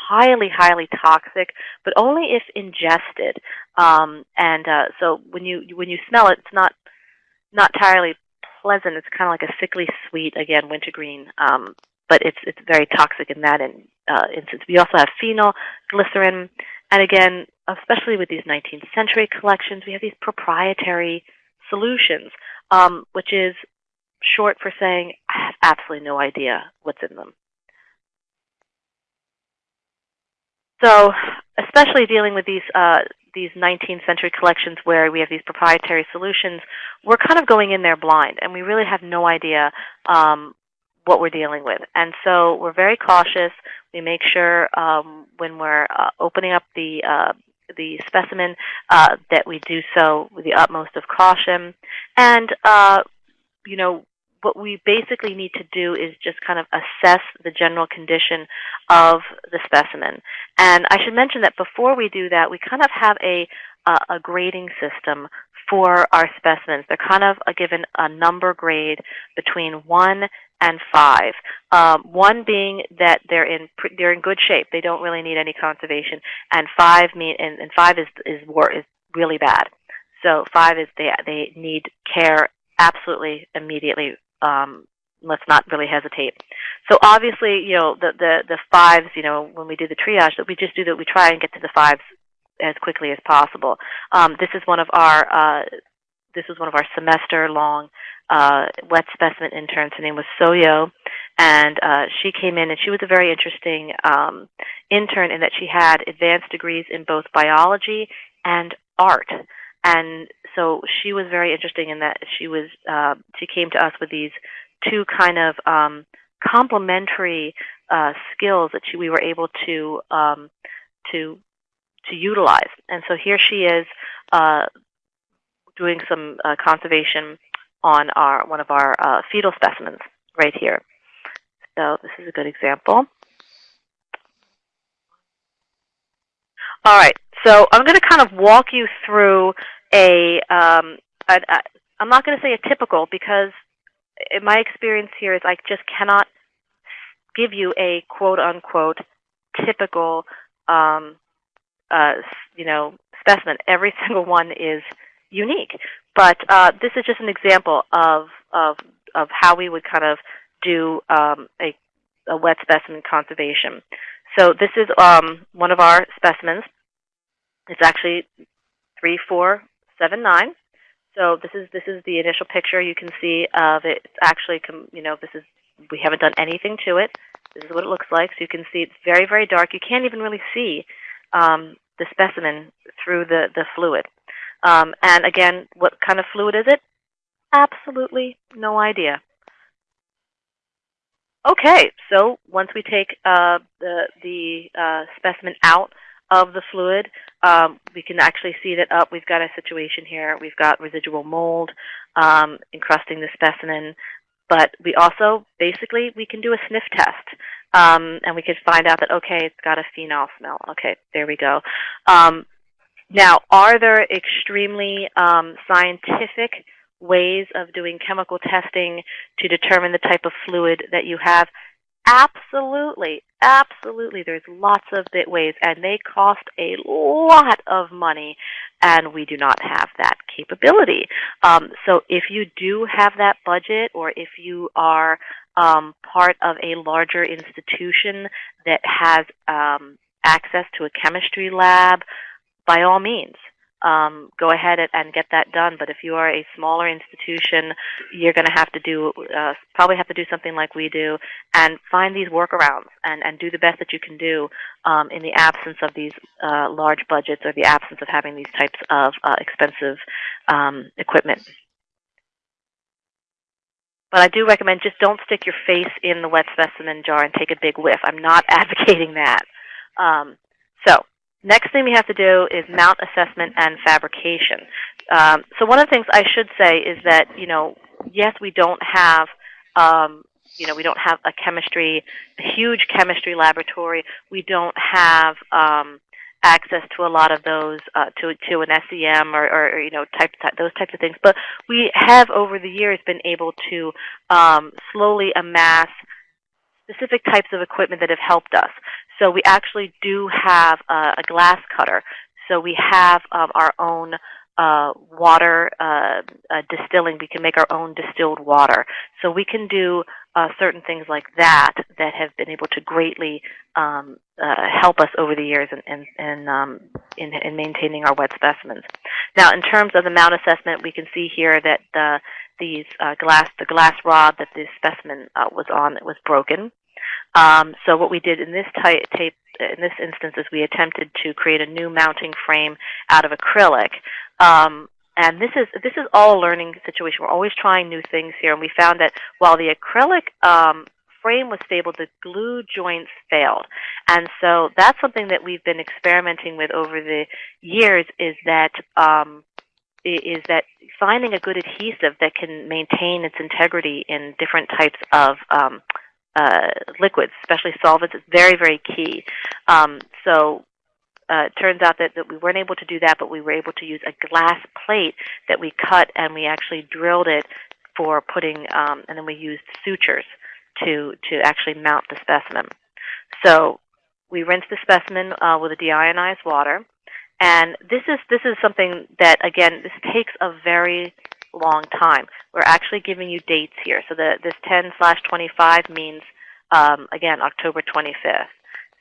highly, highly toxic, but only if ingested. Um, and uh, so when you when you smell it, it's not not entirely pleasant. It's kind of like a sickly sweet, again, wintergreen. Um, but it's it's very toxic in that in, uh, instance. We also have phenol, glycerin, and again, especially with these 19th century collections, we have these proprietary solutions, um, which is short for saying I have absolutely no idea what's in them. So, especially dealing with these uh, these 19th century collections where we have these proprietary solutions, we're kind of going in there blind, and we really have no idea um, what we're dealing with. And so we're very cautious. We make sure um, when we're uh, opening up the uh, the specimen uh, that we do so with the utmost of caution. And uh, you know what we basically need to do is just kind of assess the general condition of the specimen. And I should mention that before we do that, we kind of have a a grading system for our specimens. They're kind of given a number grade between one and five. Um, one being that they're in they're in good shape. They don't really need any conservation. And five mean and, and five is is war, is really bad. So five is they they need care absolutely immediately. Um, let's not really hesitate. So obviously, you know the the the fives. You know when we do the triage, that we just do that. We try and get to the fives as quickly as possible. Um, this is one of our uh, this was one of our semester long uh, wet specimen interns. Her name was Soyo, and uh, she came in and she was a very interesting um, intern in that she had advanced degrees in both biology and art. And so she was very interesting in that she was uh, she came to us with these two kind of um, complementary uh, skills that she, we were able to um, to to utilize. And so here she is uh, doing some uh, conservation on our one of our uh, fetal specimens right here. So this is a good example. All right, so I'm going to kind of walk you through a, um, a, a I'm not going to say a typical because my experience here is I just cannot give you a quote unquote typical um, uh, you know specimen. Every single one is unique. But uh, this is just an example of, of, of how we would kind of do um, a, a wet specimen conservation. So this is um, one of our specimens. It's actually 3479. So this is this is the initial picture you can see of it. It's actually, you know, this is we haven't done anything to it. This is what it looks like. So you can see it's very very dark. You can't even really see um, the specimen through the the fluid. Um, and again, what kind of fluid is it? Absolutely no idea. Okay, so once we take uh, the, the uh, specimen out of the fluid, um, we can actually see that up. we've got a situation here. We've got residual mold um, encrusting the specimen, but we also basically we can do a sniff test. Um, and we can find out that okay, it's got a phenol smell. Okay, there we go. Um, now, are there extremely um, scientific ways of doing chemical testing to determine the type of fluid that you have? Absolutely, absolutely. There's lots of bit ways, and they cost a lot of money, and we do not have that capability. Um, so if you do have that budget, or if you are um, part of a larger institution that has um, access to a chemistry lab, by all means, um, go ahead and get that done. But if you are a smaller institution, you're going to have to do uh, probably have to do something like we do and find these workarounds and, and do the best that you can do um, in the absence of these uh, large budgets or the absence of having these types of uh, expensive um, equipment. But I do recommend just don't stick your face in the wet specimen jar and take a big whiff. I'm not advocating that. Um, so Next thing we have to do is mount assessment and fabrication. Um, so one of the things I should say is that, you know, yes, we don't have, um, you know, we don't have a chemistry, a huge chemistry laboratory. We don't have um, access to a lot of those uh, to to an SEM or, or, you know type, type those types of things. But we have over the years been able to um, slowly amass specific types of equipment that have helped us. So we actually do have a, a glass cutter. So we have um, our own uh, water uh, uh, distilling. We can make our own distilled water. So we can do uh, certain things like that that have been able to greatly um, uh, help us over the years in, in, in, um, in, in maintaining our wet specimens. Now, in terms of the mount assessment, we can see here that the these uh, glass the glass rod that this specimen uh, was on was broken. Um, so what we did in this type, tape in this instance is we attempted to create a new mounting frame out of acrylic. Um, and this is this is all a learning situation. We're always trying new things here, and we found that while the acrylic um, frame was stable, the glue joints failed. And so that's something that we've been experimenting with over the years. Is that um, is that finding a good adhesive that can maintain its integrity in different types of um, uh, liquids, especially solvents, is very, very key. Um, so uh, it turns out that, that we weren't able to do that, but we were able to use a glass plate that we cut and we actually drilled it for putting, um, and then we used sutures to, to actually mount the specimen. So we rinsed the specimen uh, with a deionized water. And this is this is something that again this takes a very long time. We're actually giving you dates here. So the this 10 slash 25 means um, again October 25th.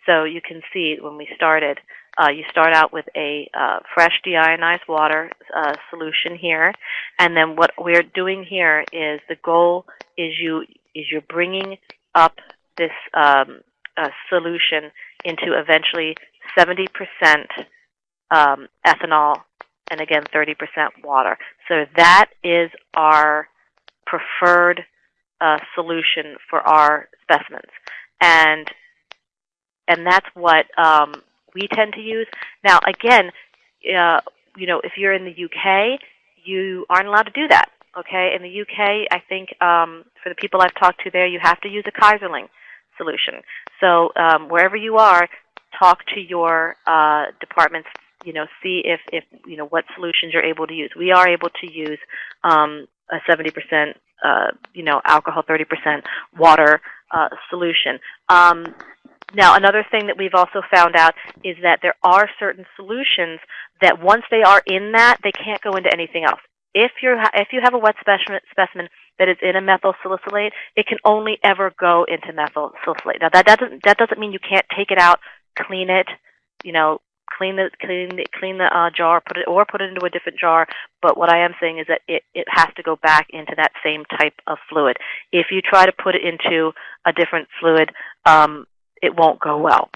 So you can see when we started, uh, you start out with a uh, fresh deionized water uh, solution here, and then what we're doing here is the goal is you is you're bringing up this um, uh, solution into eventually 70 percent um, ethanol, and again 30% water. So that is our preferred uh, solution for our specimens, and and that's what um, we tend to use. Now, again, uh, you know, if you're in the UK, you aren't allowed to do that. Okay, in the UK, I think um, for the people I've talked to there, you have to use a Kaiserling solution. So um, wherever you are, talk to your uh, department's you know, see if, if you know what solutions you're able to use. We are able to use um, a 70%, uh, you know, alcohol, 30% water uh, solution. Um, now, another thing that we've also found out is that there are certain solutions that once they are in that, they can't go into anything else. If you're if you have a wet specimen, specimen that is in a methyl salicylate, it can only ever go into methyl salicylate. Now, that doesn't that doesn't mean you can't take it out, clean it, you know, clean the clean the, clean the uh, jar, put it or put it into a different jar. But what I am saying is that it, it has to go back into that same type of fluid. If you try to put it into a different fluid, um, it won't go well.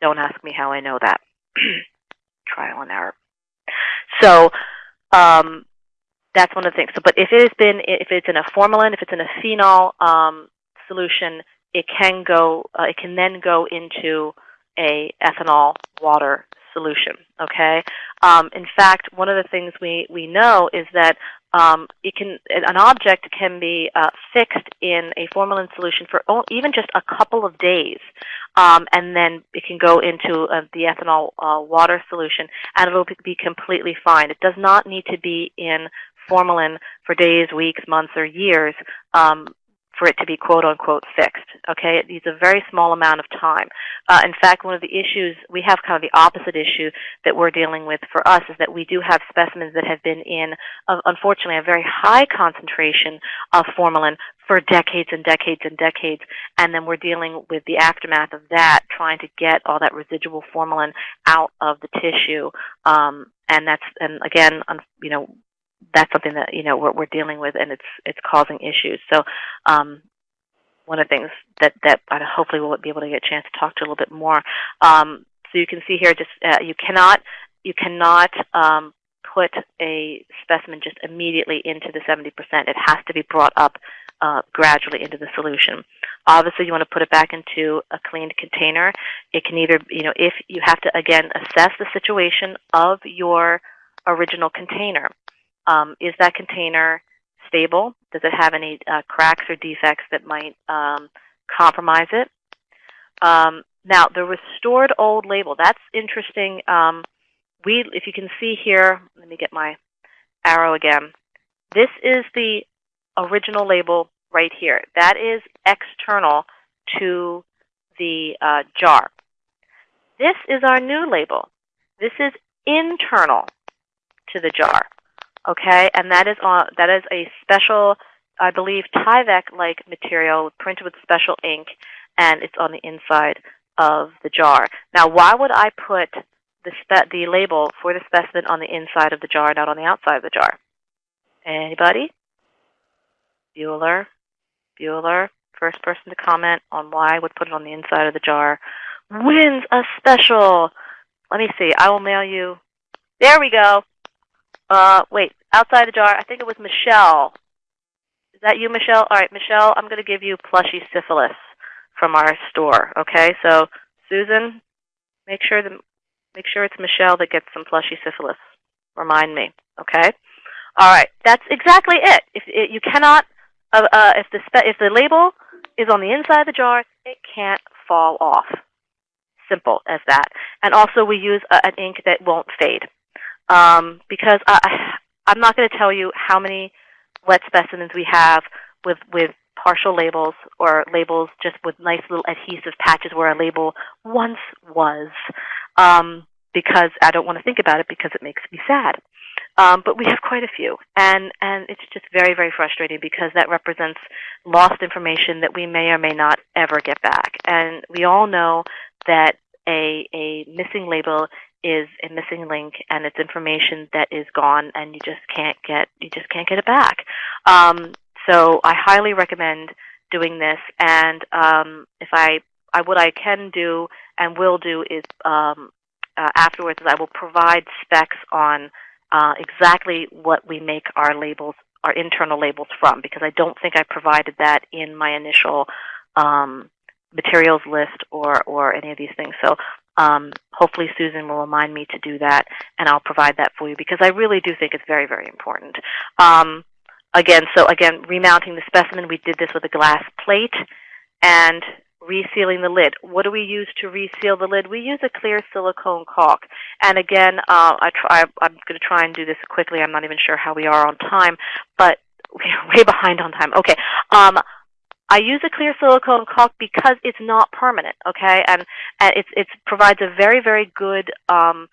Don't ask me how I know that. Trial and error. So um, that's one of the things. So, but if it has been, if it's in a formalin, if it's in a phenol um, solution, it can go. Uh, it can then go into a ethanol water solution. Okay. Um, in fact, one of the things we we know is that um, it can an object can be uh, fixed in a formalin solution for even just a couple of days, um, and then it can go into uh, the ethanol uh, water solution, and it will be completely fine. It does not need to be in formalin for days, weeks, months, or years. Um, for it to be quote unquote fixed. Okay, it needs a very small amount of time. Uh, in fact, one of the issues we have kind of the opposite issue that we're dealing with for us is that we do have specimens that have been in, uh, unfortunately, a very high concentration of formalin for decades and decades and decades, and then we're dealing with the aftermath of that, trying to get all that residual formalin out of the tissue. Um, and that's and again, you know, that's something that you know we're, we're dealing with, and it's it's causing issues. So, um, one of the things that that I hopefully we'll be able to get a chance to talk to a little bit more. Um, so you can see here, just uh, you cannot you cannot um, put a specimen just immediately into the 70%. It has to be brought up uh, gradually into the solution. Obviously, you want to put it back into a cleaned container. It can either, you know, if you have to again assess the situation of your original container. Um, is that container stable? Does it have any uh, cracks or defects that might um, compromise it? Um, Now, the restored old label, that's interesting. Um, we, if you can see here, let me get my arrow again. This is the original label right here. That is external to the uh, jar. This is our new label. This is internal to the jar. Okay, and that is on that is a special, I believe, Tyvek-like material printed with special ink, and it's on the inside of the jar. Now, why would I put the the label for the specimen on the inside of the jar, not on the outside of the jar? Anybody? Bueller, Bueller, first person to comment on why I would put it on the inside of the jar, wins a special. Let me see. I will mail you. There we go. Uh, wait, outside the jar. I think it was Michelle. Is that you, Michelle? All right, Michelle. I'm going to give you plushy syphilis from our store. Okay, so Susan, make sure that make sure it's Michelle that gets some plushy syphilis. Remind me. Okay. All right, that's exactly it. If it, you cannot, uh, uh, if the if the label is on the inside of the jar, it can't fall off. Simple as that. And also, we use a, an ink that won't fade, um, because I, I'm not going to tell you how many wet specimens we have with with partial labels or labels just with nice little adhesive patches where a label once was, um, because I don't want to think about it because it makes me sad. Um, but we have quite a few, and and it's just very very frustrating because that represents lost information that we may or may not ever get back. And we all know that a a missing label is a missing link, and it's information that is gone, and you just can't get you just can't get it back. Um, so I highly recommend doing this. And um, if I, I what I can do and will do is um, uh, afterwards is I will provide specs on uh, exactly what we make our labels, our internal labels from, because I don't think I provided that in my initial um, materials list or or any of these things. So um, hopefully Susan will remind me to do that, and I'll provide that for you because I really do think it's very very important. Um, again, so again, remounting the specimen, we did this with a glass plate and resealing the lid. What do we use to reseal the lid? We use a clear silicone caulk. And again, uh, I try, I'm going to try and do this quickly. I'm not even sure how we are on time, but we're way behind on time. Okay. Um, I use a clear silicone caulk because it's not permanent, okay, and, and it's it provides a very very good um,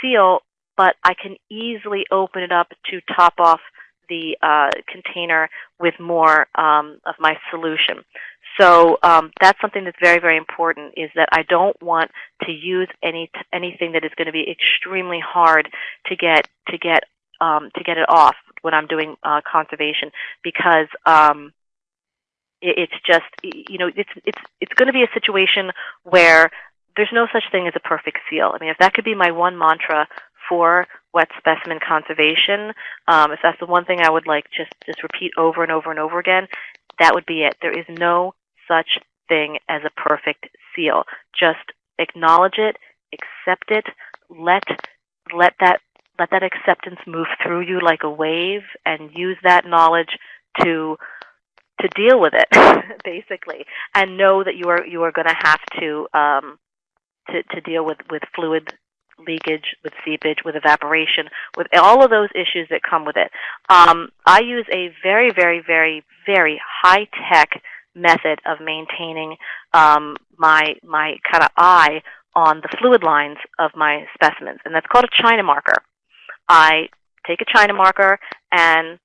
seal, but I can easily open it up to top off the uh, container with more um, of my solution. So um, that's something that's very, very important. Is that I don't want to use any anything that is going to be extremely hard to get to get um, to get it off when I'm doing uh, conservation because um, it's just you know it's it's it's going to be a situation where there's no such thing as a perfect seal. I mean, if that could be my one mantra for wet specimen conservation, um, if that's the one thing I would like just just repeat over and over and over again, that would be it. There is no such thing as a perfect seal. Just acknowledge it, accept it, let let that let that acceptance move through you like a wave, and use that knowledge to to deal with it, basically, and know that you are you are going to have to um, to to deal with with fluid leakage, with seepage, with evaporation, with all of those issues that come with it. Um, I use a very, very, very, very high tech method of maintaining um, my my kind of eye on the fluid lines of my specimens, and that's called a China marker. I take a China marker and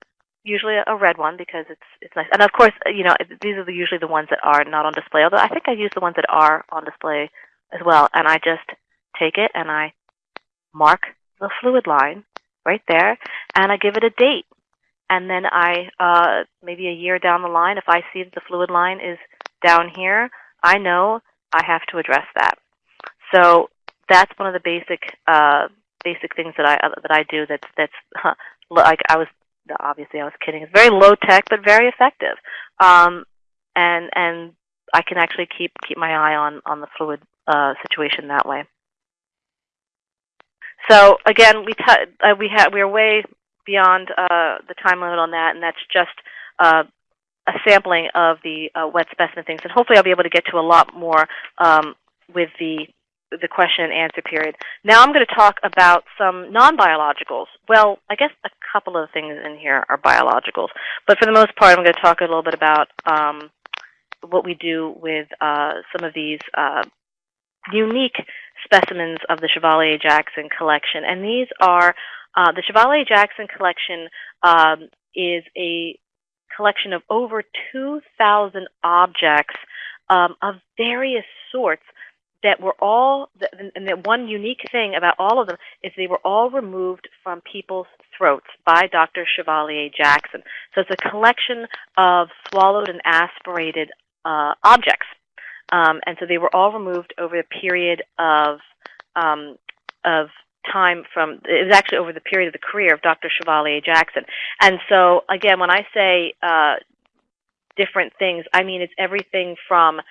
usually a red one because it's it's nice. And of course, you know these are the, usually the ones that are not on display. Although I think I use the ones that are on display as well. And I just take it and I mark the fluid line right there, and I give it a date. And then I, uh, maybe a year down the line, if I see that the fluid line is down here, I know I have to address that. So that's one of the basic uh, basic things that I uh, that I do. That's that's like I was obviously I was kidding. It's very low tech but very effective, um, and and I can actually keep keep my eye on on the fluid uh, situation that way. So again, we uh, we have we're way beyond uh, the time limit on that, and that's just uh, a sampling of the uh, wet specimen things. And hopefully, I'll be able to get to a lot more um, with the the question and answer period. Now I'm going to talk about some non-biologicals. Well, I guess a couple of things in here are biologicals, but for the most part, I'm going to talk a little bit about um, what we do with uh, some of these uh, unique specimens of the Chevalier Jackson collection. And these are uh, the Chevalier Jackson collection um, is a collection of over 2,000 objects um, of various sorts that were all, and the one unique thing about all of them is they were all removed from people's throats by Dr. Chevalier Jackson. So it's a collection of swallowed and aspirated uh, objects. Um, and so they were all removed over a period of um, of time from it was actually over the period of the career of Dr. Chevalier Jackson. And so again, when I say uh, different things, I mean it's everything from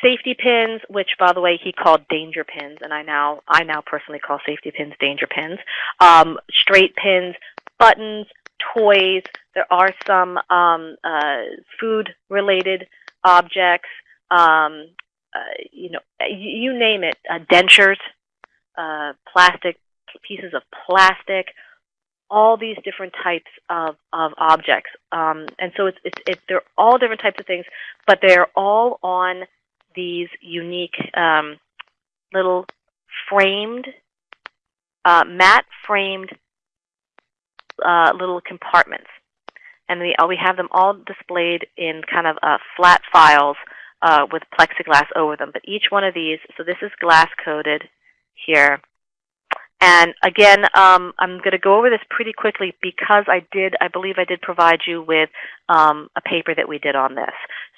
safety pins, which by the way he called danger pins, and I now I now personally call safety pins danger pins. Um, straight pins, buttons, toys. There are some um, uh, food related objects. Um, uh, you know, you, you name it. Uh, dentures, uh, plastic pieces of plastic, all these different types of, of objects. Um, and so it's, it's, it's, they're all different types of things, but they're all on these unique um, little framed, uh, matte framed uh, little compartments. And we, uh, we have them all displayed in kind of uh, flat files uh, with plexiglass over them. But each one of these, so this is glass coated here. And again, um, I'm going to go over this pretty quickly because I did, I believe I did provide you with um, a paper that we did on this.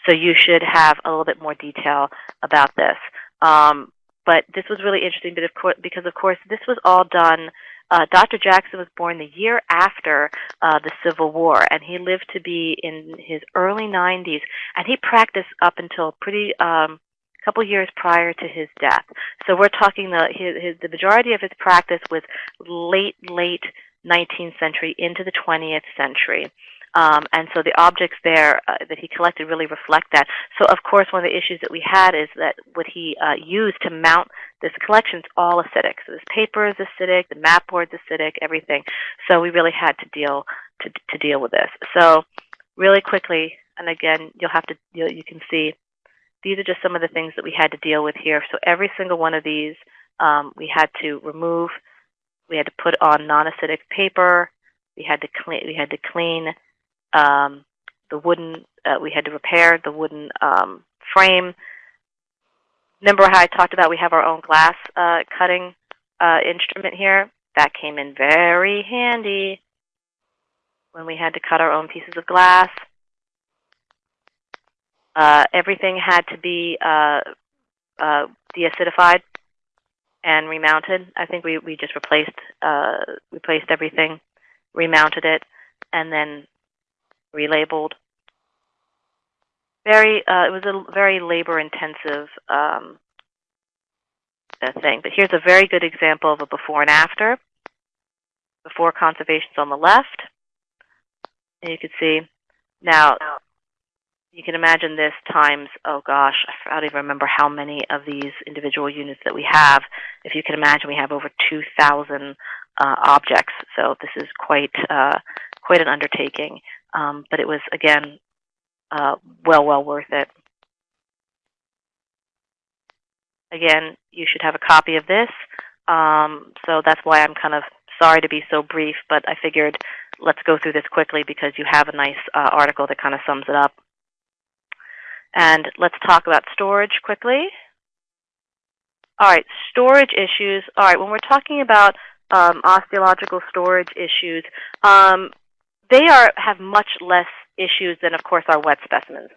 So you should have a little bit more detail about this. Um, but this was really interesting but of course, because, of course, this was all done. Uh, Dr. Jackson was born the year after uh, the Civil War, and he lived to be in his early 90s, and he practiced up until pretty um, couple years prior to his death. So we're talking the his, his, the majority of his practice was late late 19th century into the 20th century. Um, and so the objects there uh, that he collected really reflect that. So of course one of the issues that we had is that what he uh, used to mount this collection is all acidic. So this paper is acidic, the map board's acidic, everything. So we really had to deal to, to deal with this. So really quickly, and again, you'll have to you, you can see these are just some of the things that we had to deal with here. So every single one of these um, we had to remove. We had to put on non-acidic paper. We had to clean. We had to clean um, the wooden. Uh, we had to repair the wooden um, frame. Remember how I talked about we have our own glass uh, cutting uh, instrument here? That came in very handy when we had to cut our own pieces of glass. Uh, everything had to be uh, uh, deacidified and remounted. I think we, we just replaced uh, replaced everything, remounted it, and then relabeled. Very, uh, it was a very labor-intensive um, uh, thing. But here's a very good example of a before and after. Before conservation's on the left, and you can see now you can imagine this times, oh gosh, I don't even remember how many of these individual units that we have. If you can imagine, we have over 2,000 uh, objects. So this is quite, uh, quite an undertaking. Um, but it was, again, uh, well, well worth it. Again, you should have a copy of this. Um, so that's why I'm kind of sorry to be so brief, but I figured let's go through this quickly because you have a nice uh, article that kind of sums it up. And let's talk about storage quickly. All right, storage issues. All right, when we're talking about um, osteological storage issues, um, they are have much less issues than, of course, our wet specimens.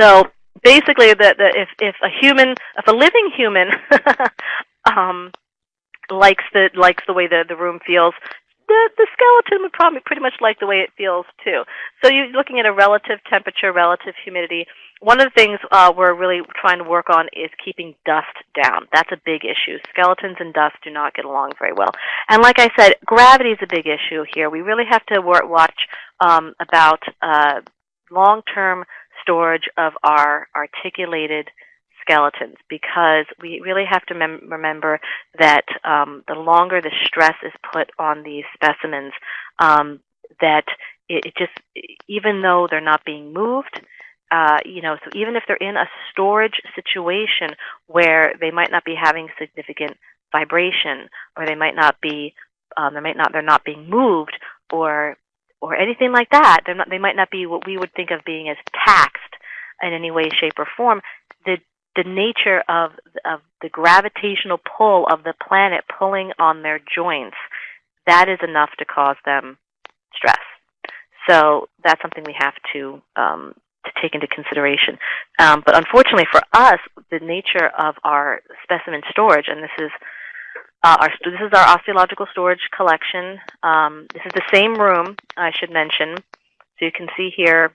So basically, the, the, if, if a human, if a living human um, likes the likes the way the, the room feels, the, the skeleton would probably pretty much like the way it feels too. So you're looking at a relative temperature, relative humidity. One of the things uh, we're really trying to work on is keeping dust down. That's a big issue. Skeletons and dust do not get along very well. And like I said, gravity is a big issue here. We really have to watch um, about uh, long-term storage of our articulated skeletons because we really have to mem- remember that um, the longer the stress is put on these specimens, um, that it, it just, even though they're not being moved, uh, you know, so even if they're in a storage situation where they might not be having significant vibration, or they might not be, um, they might not, they're not being moved, or or anything like that, they're not, they might not be what we would think of being as taxed in any way, shape, or form. The the nature of of the gravitational pull of the planet pulling on their joints, that is enough to cause them stress. So that's something we have to um, to take into consideration. Um, but unfortunately for us, the nature of our specimen storage, and this is uh, our this is our osteological storage collection. Um, this is the same room, I should mention. So you can see here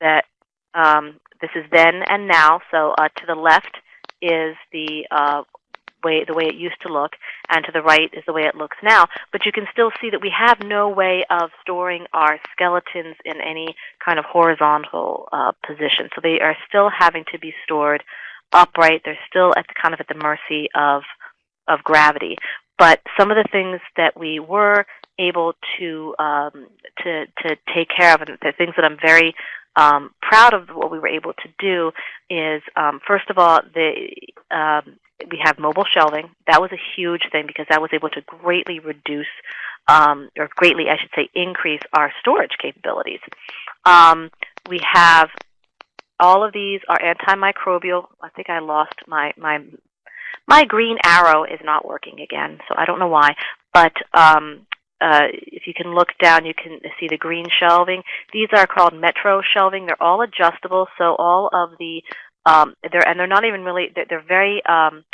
that um, this is then and now. So uh, to the left is the uh, way the way it used to look, and to the right is the way it looks now. But you can still see that we have no way of storing our skeletons in any kind of horizontal uh, position. So they are still having to be stored upright. They're still at the, kind of at the mercy of of gravity. But some of the things that we were able to um, to to take care of, and the things that I'm very um, proud of what we were able to do is um, first of all the um, we have mobile shelving. That was a huge thing because that was able to greatly reduce um, or greatly, I should say, increase our storage capabilities. Um, we have all of these are antimicrobial. I think I lost my my my green arrow is not working again, so I don't know why. But um, uh, if you can look down, you can see the green shelving. These are called Metro shelving. They're all adjustable, so all of the um, they're and they're not even really they're, they're very um,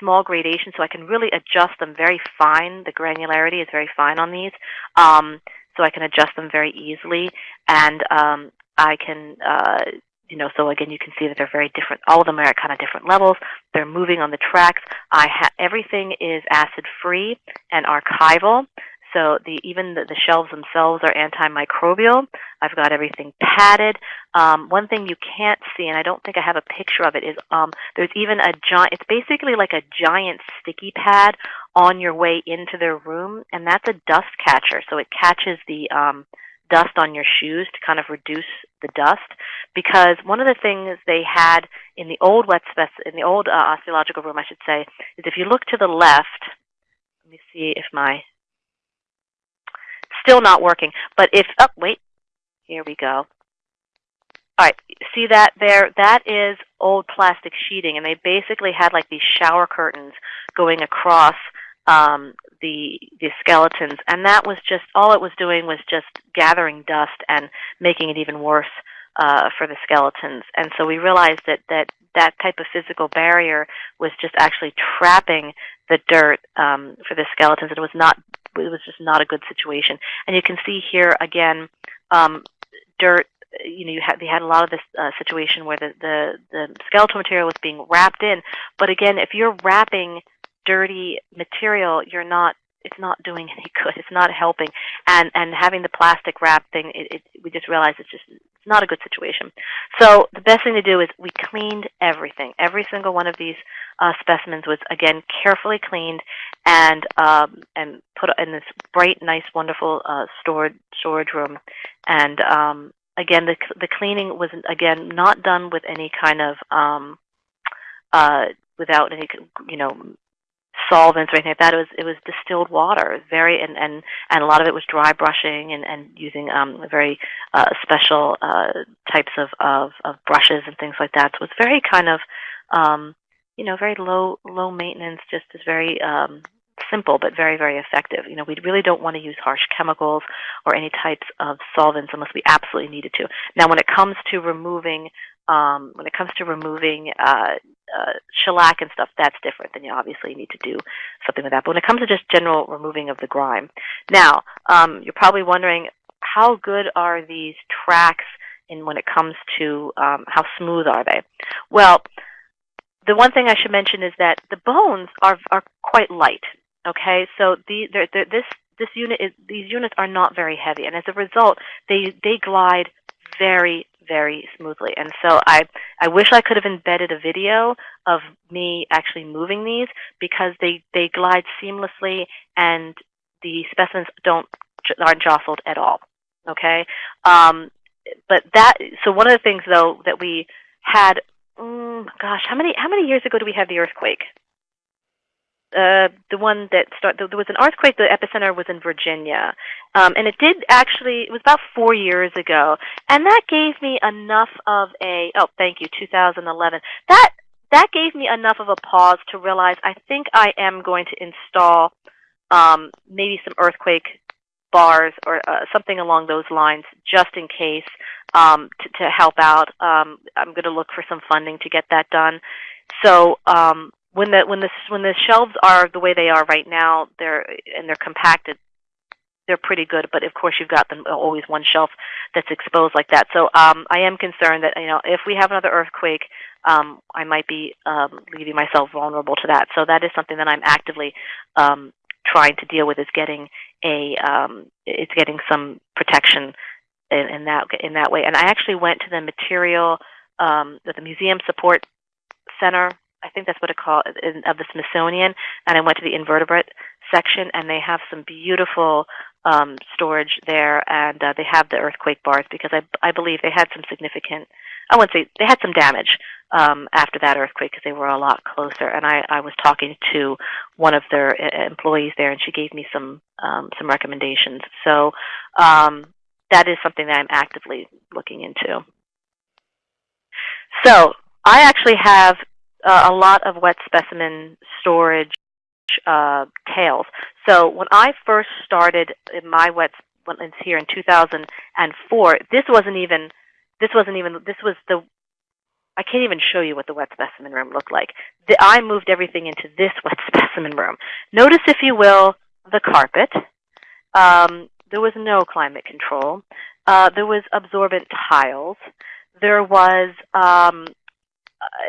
small gradation, so I can really adjust them very fine. The granularity is very fine on these, um, so I can adjust them very easily, and um, I can uh, you know, so again, you can see that they're very different. All of them are at kind of different levels. They're moving on the tracks. I ha- everything is acid free and archival. So the even the, the shelves themselves are antimicrobial. I've got everything padded. Um, one thing you can't see, and I don't think I have a picture of it, is um, there's even a giant. It's basically like a giant sticky pad on your way into their room, and that's a dust catcher. So it catches the um, dust on your shoes to kind of reduce the dust because one of the things they had in the old wet spec in the old uh, osteological room I should say is if you look to the left let me see if my still not working but if oh wait here we go. All right see that there? That is old plastic sheeting and they basically had like these shower curtains going across um, the the skeletons, and that was just all it was doing was just gathering dust and making it even worse uh, for the skeletons. And so we realized that that that type of physical barrier was just actually trapping the dirt um, for the skeletons. And it was not it was just not a good situation. And you can see here again, um, dirt you know, you had they had a lot of this uh, situation where the, the the skeletal material was being wrapped in. But again, if you're wrapping dirty material, you're not it's not doing any good. It's not helping. And and having the plastic wrap thing, it, it, we just realized it's just it's not a good situation. So the best thing to do is we cleaned everything. Every single one of these uh, specimens was again carefully cleaned and um, and put in this bright, nice, wonderful uh, storage storage room. And um, again, the the cleaning was again not done with any kind of um, uh, without any you know solvents or anything like that. It was it was distilled water. Very and and and a lot of it was dry brushing and and using um very uh, special uh, types of, of of brushes and things like that. So it's very kind of um you know very low low maintenance. Just is very um simple but very very effective. You know we really don't want to use harsh chemicals or any types of solvents unless we absolutely needed to. Now when it comes to removing um, when it comes to removing uh, uh, shellac and stuff, that's different. Then you obviously need to do something with that. But when it comes to just general removing of the grime, now um, you're probably wondering how good are these tracks in when it comes to um, how smooth are they? Well, the one thing I should mention is that the bones are are quite light. Okay, so the they're, they're, this this unit is these units are not very heavy, and as a result, they they glide very very smoothly. And so I, I wish I could have embedded a video of me actually moving these because they, they glide seamlessly and the specimens don't aren't jostled at all. Okay, um, but that so one of the things though that we had, mm, gosh, how many how many years ago did we have the earthquake? Uh, the one that started, there was an earthquake, the epicenter was in Virginia. Um, and it did actually, it was about four years ago. And that gave me enough of a, oh, thank you, 2011. That, that gave me enough of a pause to realize I think I am going to install um, maybe some earthquake bars or uh, something along those lines just in case um, to, to help out. Um, I'm going to look for some funding to get that done. So um, when the when the when the shelves are the way they are right now, they're and they're compacted. They're pretty good, but of course you've got them always one shelf that's exposed like that. So um, I am concerned that you know if we have another earthquake, um, I might be um, leaving myself vulnerable to that. So that is something that I'm actively um, trying to deal with is getting a um, it's getting some protection in, in that in that way. And I actually went to the material um, the museum support center I think that's what it called of the Smithsonian, and I went to the invertebrate section, and they have some beautiful um, storage there, and uh, they have the earthquake bars because I I believe they had some significant. I wouldn't say they had some damage um, after that earthquake because they were a lot closer. And I, I was talking to one of their uh, employees there, and she gave me some um, some recommendations. So um, that is something that I'm actively looking into. So I actually have uh, a lot of wet specimen storage uh. So when I first started in my wet wetlands here in 2004, this wasn't even this wasn't even this was the I can't even show you what the wet specimen room looked like. The, I moved everything into this wet specimen room. Notice, if you will, the carpet. Um, there was no climate control. Uh, there was absorbent tiles. There was um,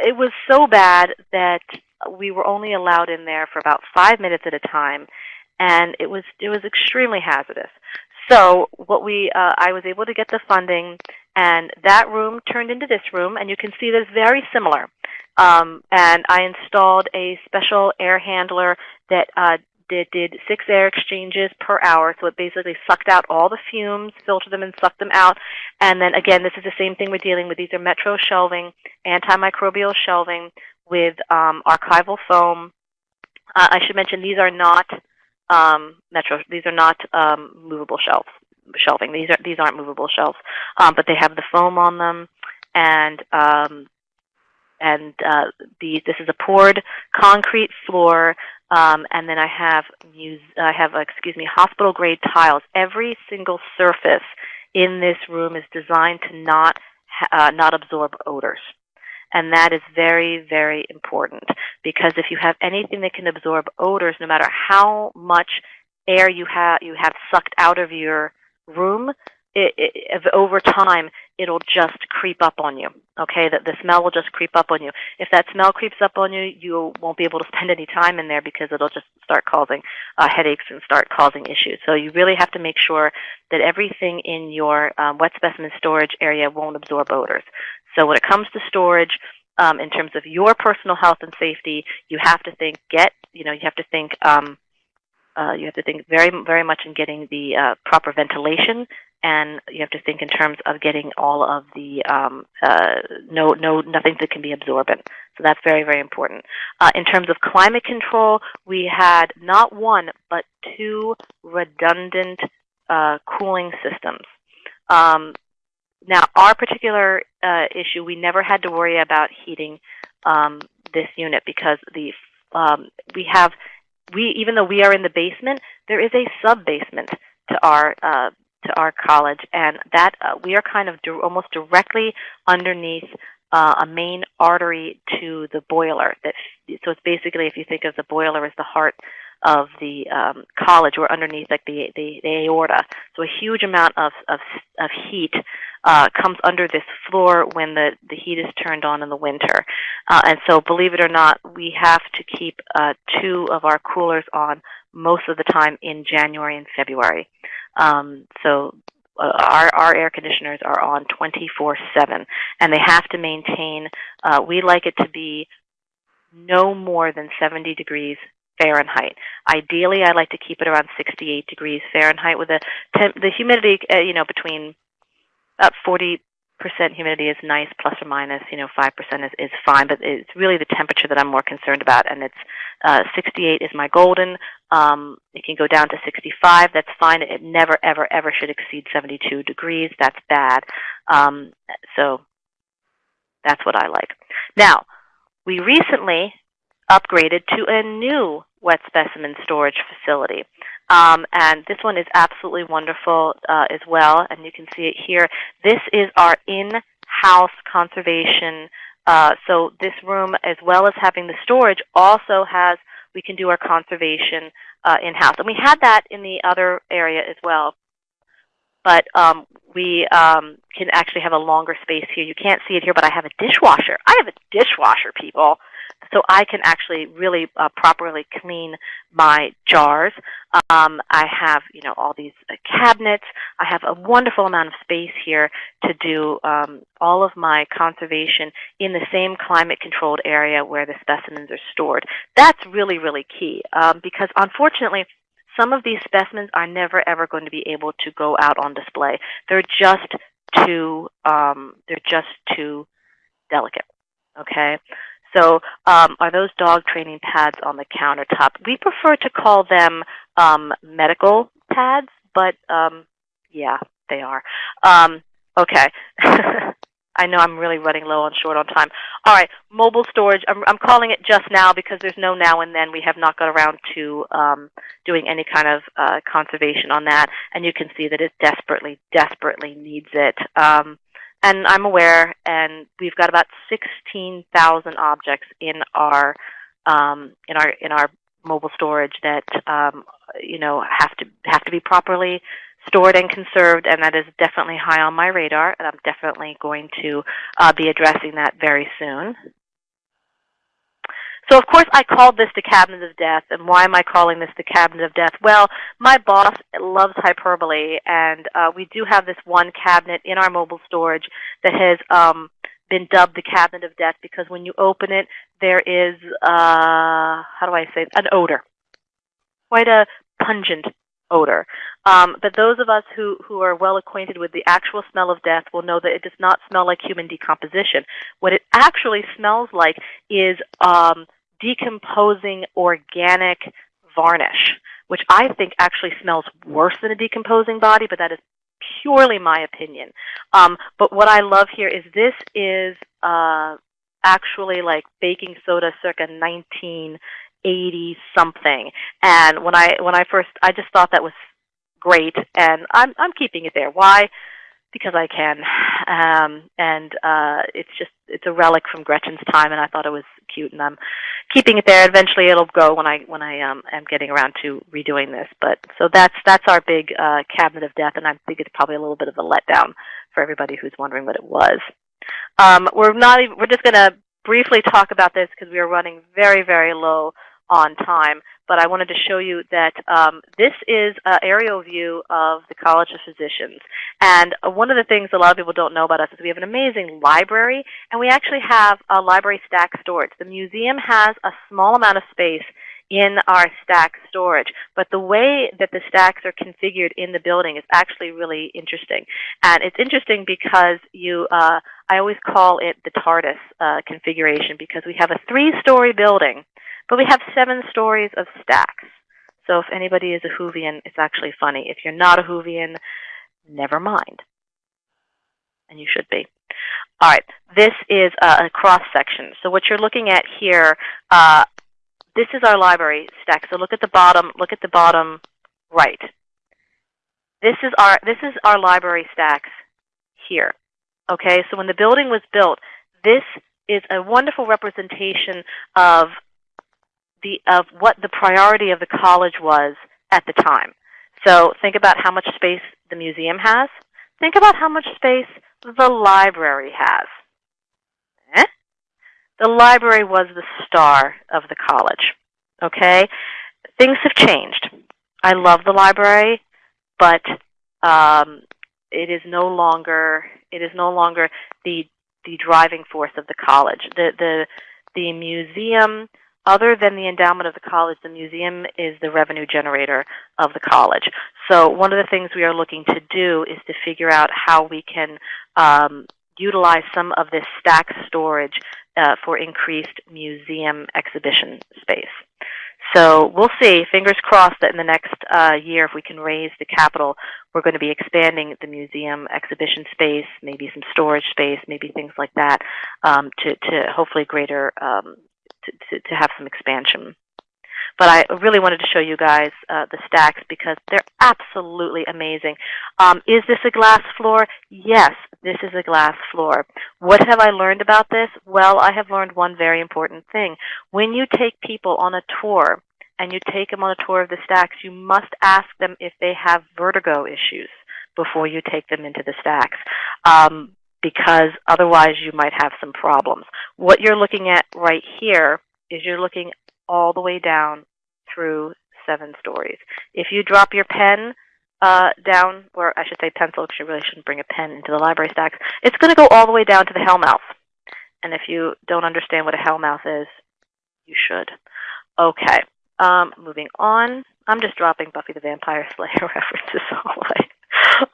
it was so bad that we were only allowed in there for about five minutes at a time, and it was it was extremely hazardous. So what we uh, I was able to get the funding, and that room turned into this room, and you can see that it's very similar. Um, and I installed a special air handler that uh, did, did six air exchanges per hour. So it basically sucked out all the fumes, filtered them, and sucked them out. And then again, this is the same thing we're dealing with. These are metro shelving, antimicrobial shelving with um, archival foam. Uh, I should mention these are not um, metro. These are not um, movable shelves. Shelving. These are these aren't movable shelves, um, but they have the foam on them, and um, and uh, the, this is a poured concrete floor um, and then I have I have excuse me hospital grade tiles. Every single surface in this room is designed to not uh, not absorb odors. And that is very, very important because if you have anything that can absorb odors, no matter how much air you have you have sucked out of your room, it, it, over time, it'll just creep up on you. Okay, that the smell will just creep up on you. If that smell creeps up on you, you won't be able to spend any time in there because it'll just start causing uh, headaches and start causing issues. So you really have to make sure that everything in your um, wet specimen storage area won't absorb odors. So when it comes to storage, um, in terms of your personal health and safety, you have to think get you know you have to think. Um, uh, you have to think very, very much in getting the uh, proper ventilation and you have to think in terms of getting all of the um, uh, no no nothing that can be absorbent. So that's very very important. Uh, in terms of climate control, we had not one but two redundant uh, cooling systems. Um, now, our particular issue, we never had to worry about heating um, this unit because the um, we have we even though we are in the basement, there is a sub basement to our uh, to our college, and that uh, we are kind of di almost directly underneath uh, a main artery to the boiler. That so it's basically if you think of the boiler as the heart of the um, college, we're underneath like the, the, the aorta. So a huge amount of of, of heat uh, comes under this floor when the the heat is turned on in the winter. Uh, and so, believe it or not, we have to keep uh, two of our coolers on most of the time in January and February. Um, so uh, our our air conditioners are on 24/7, and they have to maintain. Uh, we like it to be no more than 70 degrees Fahrenheit. Ideally, I like to keep it around 68 degrees Fahrenheit with a temp- the humidity, uh, you know, between about 40 percent humidity is nice, plus or minus, you know, five percent is, is fine. But it's really the temperature that I'm more concerned about, and it's uh, 68 is my golden. Um, it can go down to 65. That's fine. It never, ever, ever should exceed 72 degrees. That's bad. Um, so that's what I like. Now, we recently upgraded to a new wet specimen storage facility. Um, and this one is absolutely wonderful uh, as well, and you can see it here. This is our in-house conservation. Uh, so this room, as well as having the storage, also has, we can do our conservation uh, in-house. And we had that in the other area as well. But um, we um, can actually have a longer space here. You can't see it here, but I have a dishwasher. I have a dishwasher, people so I can actually really uh, properly clean my jars. Um, I have, you know, all these uh, cabinets. I have a wonderful amount of space here to do um, all of my conservation in the same climate-controlled area where the specimens are stored. That's really, really key um, because unfortunately, some of these specimens are never ever going to be able to go out on display. They're just too um, they're just too delicate. Okay, so um, are those dog training pads on the countertop? We prefer to call them um, medical pads, but um, yeah, they are. Um, okay. I know I'm really running low on short on time. All right, mobile storage. I'm, I'm calling it just now because there's no now and then. We have not got around to um, doing any kind of uh, conservation on that, and you can see that it desperately, desperately needs it. Um, and I'm aware, and we've got about 16,000 objects in our um, in our in our mobile storage that um, you know have to have to be properly stored and conserved, and that is definitely high on my radar, and I'm definitely going to uh, be addressing that very soon. So of course I called this the Cabinet of Death, and why am I calling this the Cabinet of Death? Well, my boss loves hyperbole, and uh, we do have this one cabinet in our mobile storage that has um, been dubbed the Cabinet of Death because when you open it, there is, uh, how do I say, it? an odor. Quite a pungent odor. Um, but those of us who, who are well acquainted with the actual smell of death will know that it does not smell like human decomposition. What it actually smells like is um, decomposing organic varnish, which I think actually smells worse than a decomposing body, but that is purely my opinion. Um, but what I love here is this is uh, actually like baking soda circa 1980 something. And when I when I first I just thought that was great, and I'm I'm keeping it there. Why? Because I can. Um, and uh, it's just it's a relic from Gretchen's time, and I thought it was cute, and I'm keeping it there. Eventually, it'll go when I when I um, am getting around to redoing this. But so that's that's our big uh, cabinet of death, and I think it's probably a little bit of a letdown for everybody who's wondering what it was. Um, we're not even, we're just going to briefly talk about this because we are running very very low on time but I wanted to show you that um, this is an aerial view of the College of Physicians. And uh, one of the things a lot of people don't know about us is we have an amazing library, and we actually have a library stack storage. The museum has a small amount of space in our stack storage. But the way that the stacks are configured in the building is actually really interesting. And it's interesting because you, uh, I always call it the TARDIS uh, configuration because we have a three-story building but we have seven stories of stacks. So if anybody is a Whovian, it's actually funny. If you're not a Whovian, never mind. And you should be. All right, this is a, cross section. So what you're looking at here, uh, this is our library stack. So look at the bottom. Look at the bottom right. This is our this is our library stacks here. Okay, so when the building was built, this is a wonderful representation of the of what the priority of the college was at the time. So think about how much space the museum has. Think about how much space the library has. Eh? The library was the star of the college. Okay? Things have changed. I love the library, but um, it is no longer it is no longer the the driving force of the college. The the the museum, other than the endowment of the college, the museum is the revenue generator of the college. So one of the things we are looking to do is to figure out how we can um, utilize some of this stack storage uh, for increased museum exhibition space. So we'll see, fingers crossed, that in the next uh, year, if we can raise the capital, we're going to be expanding the museum exhibition space, maybe some storage space, maybe things like that, um, to, to hopefully greater, um, to, to, have some expansion. But I really wanted to show you guys uh, the stacks because they're absolutely amazing. Um, is this a glass floor? Yes, this is a glass floor. What have I learned about this? Well, I have learned one very important thing. When you take people on a tour and you take them on a tour of the stacks, you must ask them if they have vertigo issues before you take them into the stacks. Um, because otherwise you might have some problems. What you're looking at right here is you're looking all the way down through seven stories. If you drop your pen uh, down, or I should say pencil, because you really shouldn't bring a pen into the library stacks, it's going to go all the way down to the hellmouth. And if you don't understand what a hellmouth is, you should. Okay, um, moving on. I'm just dropping Buffy the Vampire Slayer references all the way.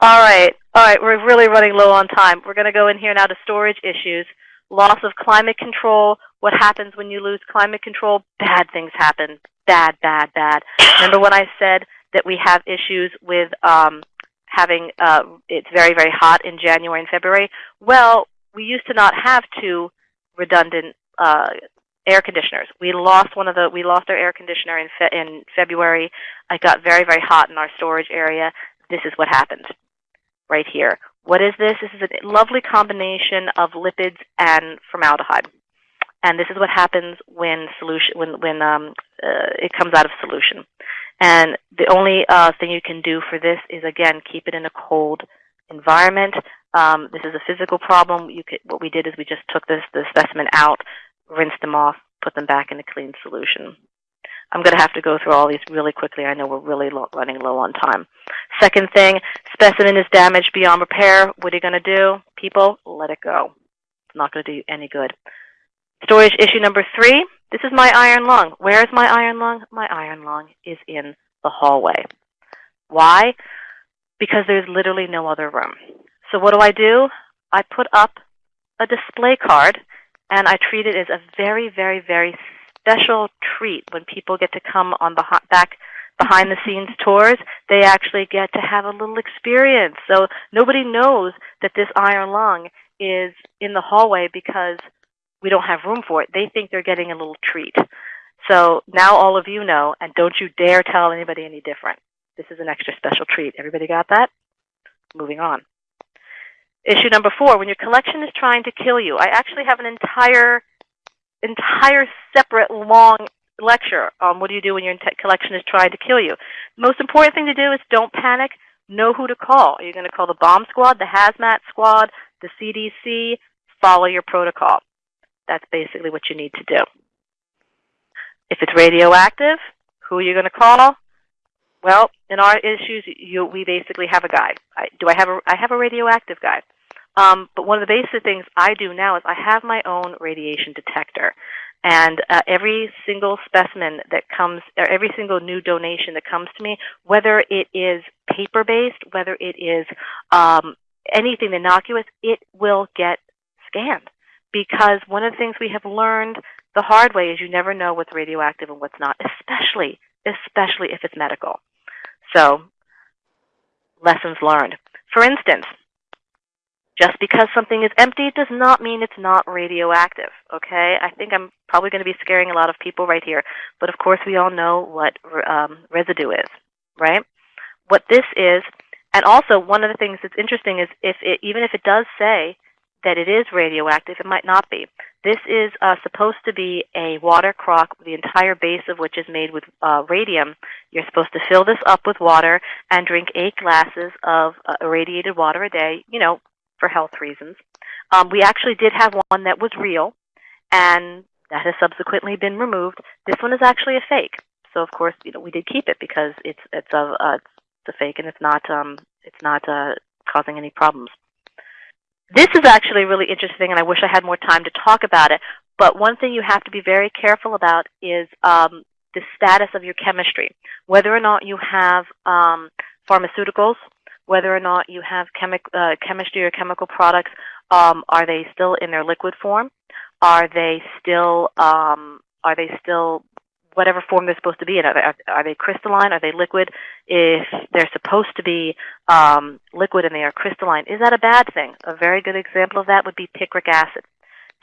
All right, all right, we're really running low on time. We're going to go in here now to storage issues. Loss of climate control. What happens when you lose climate control? Bad things happen. Bad, bad, bad. Remember when I said that we have issues with um, having uh, it's very, very hot in January and February? Well, we used to not have two redundant uh, air conditioners. We lost one of the we lost our air conditioner in fe- in February. It got very, very hot in our storage area. This is what happened right here. What is this? This is a lovely combination of lipids and formaldehyde. And this is what happens when solution when when um, uh, it comes out of solution. And the only uh, thing you can do for this is again keep it in a cold environment. Um, this is a physical problem. You could, what we did is we just took this the specimen out, rinsed them off, put them back in a clean solution. I'm going to have to go through all these really quickly. I know we're really running low on time. Second thing, specimen is damaged beyond repair. What are you going to do? People, let it go. It's not going to do you any good. Storage issue number three, this is my iron lung. Where is my iron lung? My iron lung is in the hallway. Why? Because there's literally no other room. So what do I do? I put up a display card and I treat it as a very, very, very special treat when people get to come on the back behind the scenes tours. They actually get to have a little experience. So nobody knows that this iron lung is in the hallway because we don't have room for it. They think they're getting a little treat. So now all of you know, and don't you dare tell anybody any different. This is an extra special treat. Everybody got that? Moving on. Issue number four, when your collection is trying to kill you. I actually have an entire entire separate long lecture on what do you do when your collection is trying to kill you. Most important thing to do is don't panic. Know who to call. Are you going to call the bomb squad, the hazmat squad, the CDC? Follow your protocol. That's basically what you need to do. If it's radioactive, who are you going to call? Well, in our issues, you, we basically have a guy. I, do I have a? I have a radioactive guide. Um, but one of the basic things I do now is I have my own radiation detector. And uh, every single specimen that comes, or every single new donation that comes to me, whether it is paper-based, whether it is um, anything innocuous, it will get scanned. Because one of the things we have learned the hard way is you never know what's radioactive and what's not, especially, especially if it's medical. So, lessons learned. For instance, just because something is empty does not mean it's not radioactive, okay? I think I'm probably going to be scaring a lot of people right here, but of course we all know what um, residue is, right? What this is, and also one of the things that's interesting is if it, even if it does say that it is radioactive, it might not be. This is uh, supposed to be a water crock, the entire base of which is made with uh, radium. You're supposed to fill this up with water and drink eight glasses of uh, irradiated water a day, you know, for health reasons. Um, we actually did have one that was real, and that has subsequently been removed. This one is actually a fake. So of course, you know, we did keep it because it's it's a uh, it's a fake and it's not um it's not uh causing any problems. This is actually really interesting, and I wish I had more time to talk about it. But one thing you have to be very careful about is um, the status of your chemistry, whether or not you have um, pharmaceuticals, whether or not you have chemi uh, chemistry or chemical products. Um, are they still in their liquid form? Are they still um, are they still whatever form they're supposed to be in? Are they, are they crystalline? Are they liquid? If they're supposed to be um, liquid and they are crystalline, is that a bad thing? A very good example of that would be picric acid.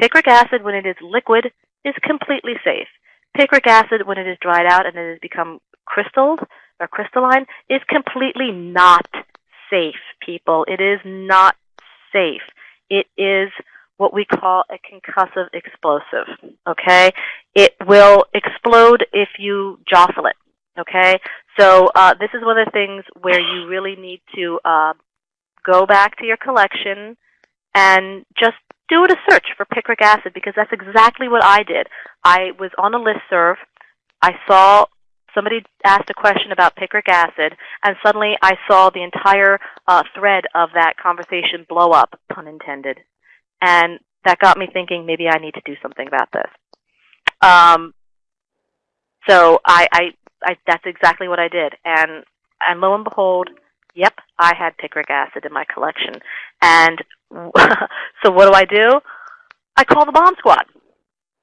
Picric acid, when it is liquid, is completely safe. Picric acid, when it is dried out and it has become crystalled or crystalline, is completely not safe, people. It is not safe. It is what we call a concussive explosive. Okay, it will explode if you jostle it. Okay, so uh, this is one of the things where you really need to uh, go back to your collection and just do a search for picric acid because that's exactly what I did. I was on a list serve. I saw somebody asked a question about picric acid, and suddenly I saw the entire uh, thread of that conversation blow up, pun intended. And that got me thinking maybe I need to do something about this. Um, so I, I, I, that's exactly what I did. And, and lo and behold, yep, I had picric acid in my collection. And so what do I do? I call the bomb squad.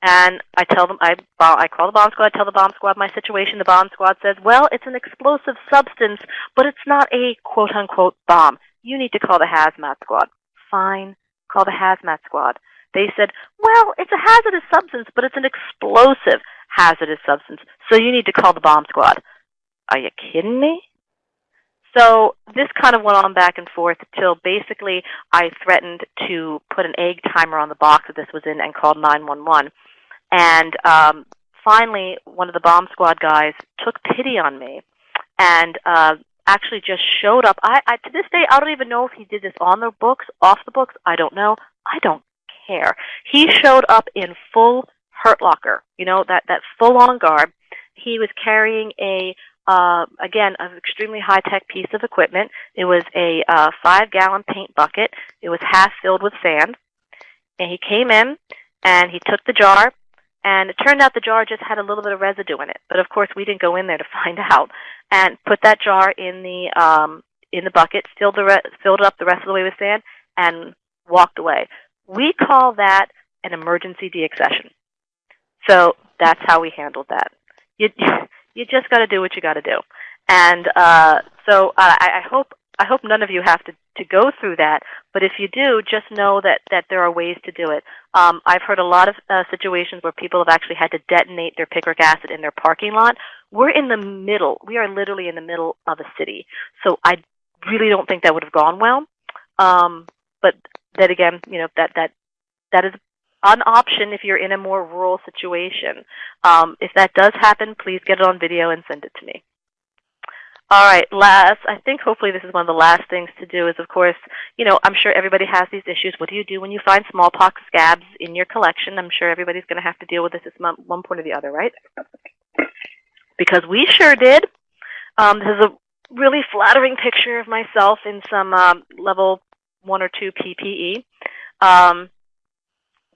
And I tell them, I, I call the bomb squad, I tell the bomb squad my situation. The bomb squad says, well, it's an explosive substance, but it's not a quote unquote bomb. You need to call the hazmat squad. Fine, call the hazmat squad. They said, well, it's a hazardous substance, but it's an explosive hazardous substance, so you need to call the bomb squad. Are you kidding me? So this kind of went on back and forth till basically I threatened to put an egg timer on the box that this was in and called 911. And um, finally, one of the bomb squad guys took pity on me and uh, actually just showed up. I, I to this day I don't even know if he did this on the books, off the books. I don't know. I don't care. He showed up in full Hurt Locker, you know that that full on garb. He was carrying a uh, again, an extremely high-tech piece of equipment. It was a uh, five-gallon paint bucket. It was half filled with sand. And he came in, and he took the jar, and it turned out the jar just had a little bit of residue in it. But of course, we didn't go in there to find out. And put that jar in the um, in the bucket, filled the re- filled it up the rest of the way with sand, and walked away. We call that an emergency deaccession. So that's how we handled that. You, you just got to do what you got to do. And uh, so uh, I, I hope I hope none of you have to, to go through that. But if you do, just know that, that there are ways to do it. Um, I've heard a lot of uh, situations where people have actually had to detonate their picric acid in their parking lot. We're in the middle. We are literally in the middle of a city. So I really don't think that would have gone well. Um, but that again, you know that that that is an option if you're in a more rural situation. Um, if that does happen, please get it on video and send it to me. All right, last, I think hopefully this is one of the last things to do is, of course, you know, I'm sure everybody has these issues. What do you do when you find smallpox scabs in your collection? I'm sure everybody's going to have to deal with this at one point or the other, right? Because we sure did. Um, this is a really flattering picture of myself in some um, level one or two PPE. Um,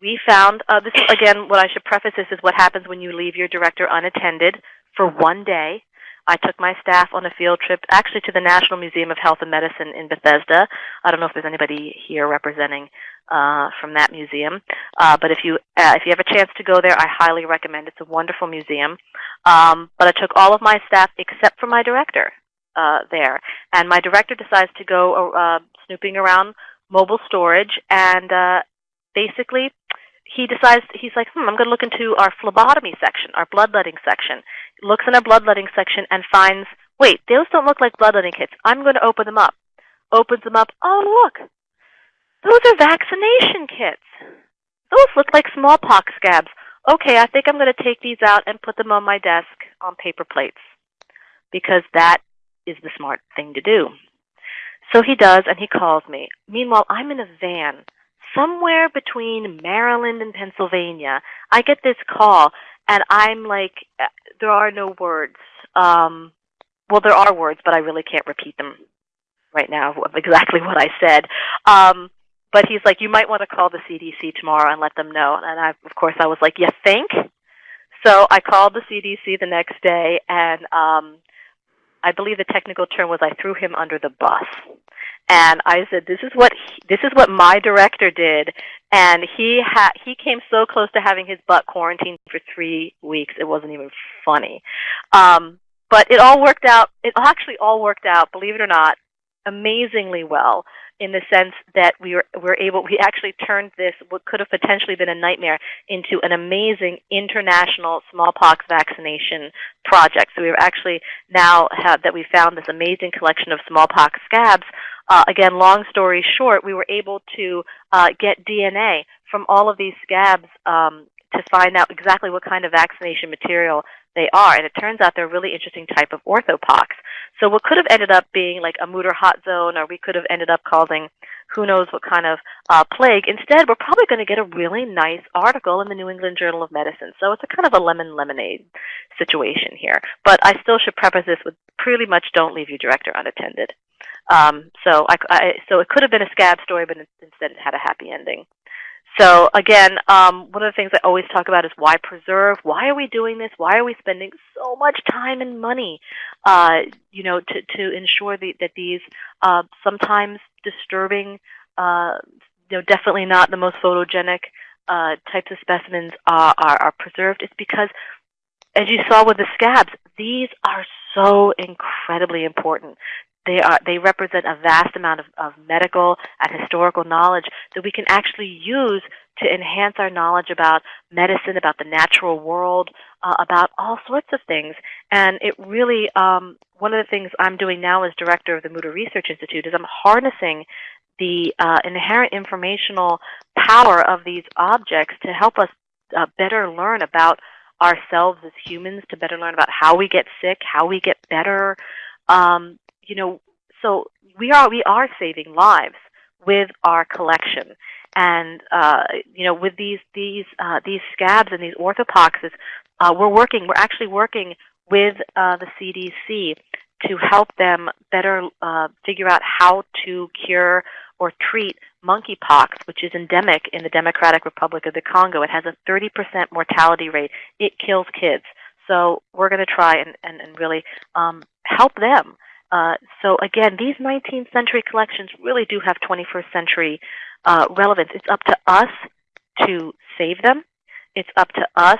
we found, uh, this again, what I should preface this is what happens when you leave your director unattended for one day. I took my staff on a field trip, actually to the National Museum of Health and Medicine in Bethesda. I don't know if there's anybody here representing uh, from that museum, uh, but if you uh, if you have a chance to go there, I highly recommend. It's a wonderful museum. Um, but I took all of my staff except for my director uh, there, and my director decides to go uh, snooping around mobile storage, and uh, basically he decides he's like, hmm, I'm going to look into our phlebotomy section, our bloodletting section. Looks in our bloodletting section and finds, wait, those don't look like bloodletting kits. I'm going to open them up. Opens them up. Oh, look, those are vaccination kits. Those look like smallpox scabs. Okay, I think I'm going to take these out and put them on my desk on paper plates because that is the smart thing to do. So he does, and he calls me. Meanwhile, I'm in a van somewhere between Maryland and Pennsylvania. I get this call, and I'm like, uh, there are no words. Um, well, there are words, but I really can't repeat them. right now of exactly what I said. Um, but he's like, you might want to call the CDC tomorrow and let them know. And I, of course, I was like, you think? So I called the CDC the next day, and um, I believe the technical term was I threw him under the bus. And I said, "This is what he, this is what my director did," and he ha- he came so close to having his butt quarantined for three weeks. It wasn't even funny. Um, but it all worked out. It actually all worked out, believe it or not, amazingly well in the sense that we were, were able, we actually turned this, what could have potentially been a nightmare, into an amazing international smallpox vaccination project. So we actually now have, that we found this amazing collection of smallpox scabs. Uh, again, long story short, we were able to uh, get DNA from all of these scabs um, to find out exactly what kind of vaccination material they are. And it turns out they're a really interesting type of orthopox. So what could have ended up being like a Mutter hot zone, or we could have ended up causing who knows what kind of uh, plague. Instead, we're probably going to get a really nice article in the New England Journal of Medicine. So it's a kind of a lemon lemonade situation here. But I still should preface this with pretty much don't leave your director unattended. Um, so I, I, so it could have been a scab story, but instead it had a happy ending. So again, um, one of the things I always talk about is why preserve? Why are we doing this? Why are we spending so much time and money, uh, you know, to, to ensure the, that these uh, sometimes disturbing, uh, you know, definitely not the most photogenic uh, types of specimens are, are, are preserved? It's because, as you saw with the scabs, these are so incredibly important. They are they represent a vast amount of, of medical and historical knowledge that we can actually use to enhance our knowledge about medicine, about the natural world, uh, about all sorts of things. And it really, um, one of the things I'm doing now as director of the Mutter Research Institute is I'm harnessing the uh, inherent informational power of these objects to help us uh, better learn about ourselves as humans, to better learn about how we get sick, how we get better, um, you know, so we are we are saving lives with our collection, and uh, you know, with these these uh, these scabs and these orthopoxes, uh, we're working. We're actually working with uh, the CDC to help them better uh, figure out how to cure or treat monkeypox, which is endemic in the Democratic Republic of the Congo. It has a 30% mortality rate. It kills kids. So we're going to try and, and, and really um, help them uh, so again, these 19th century collections really do have 21st century uh, relevance. It's up to us to save them. It's up to us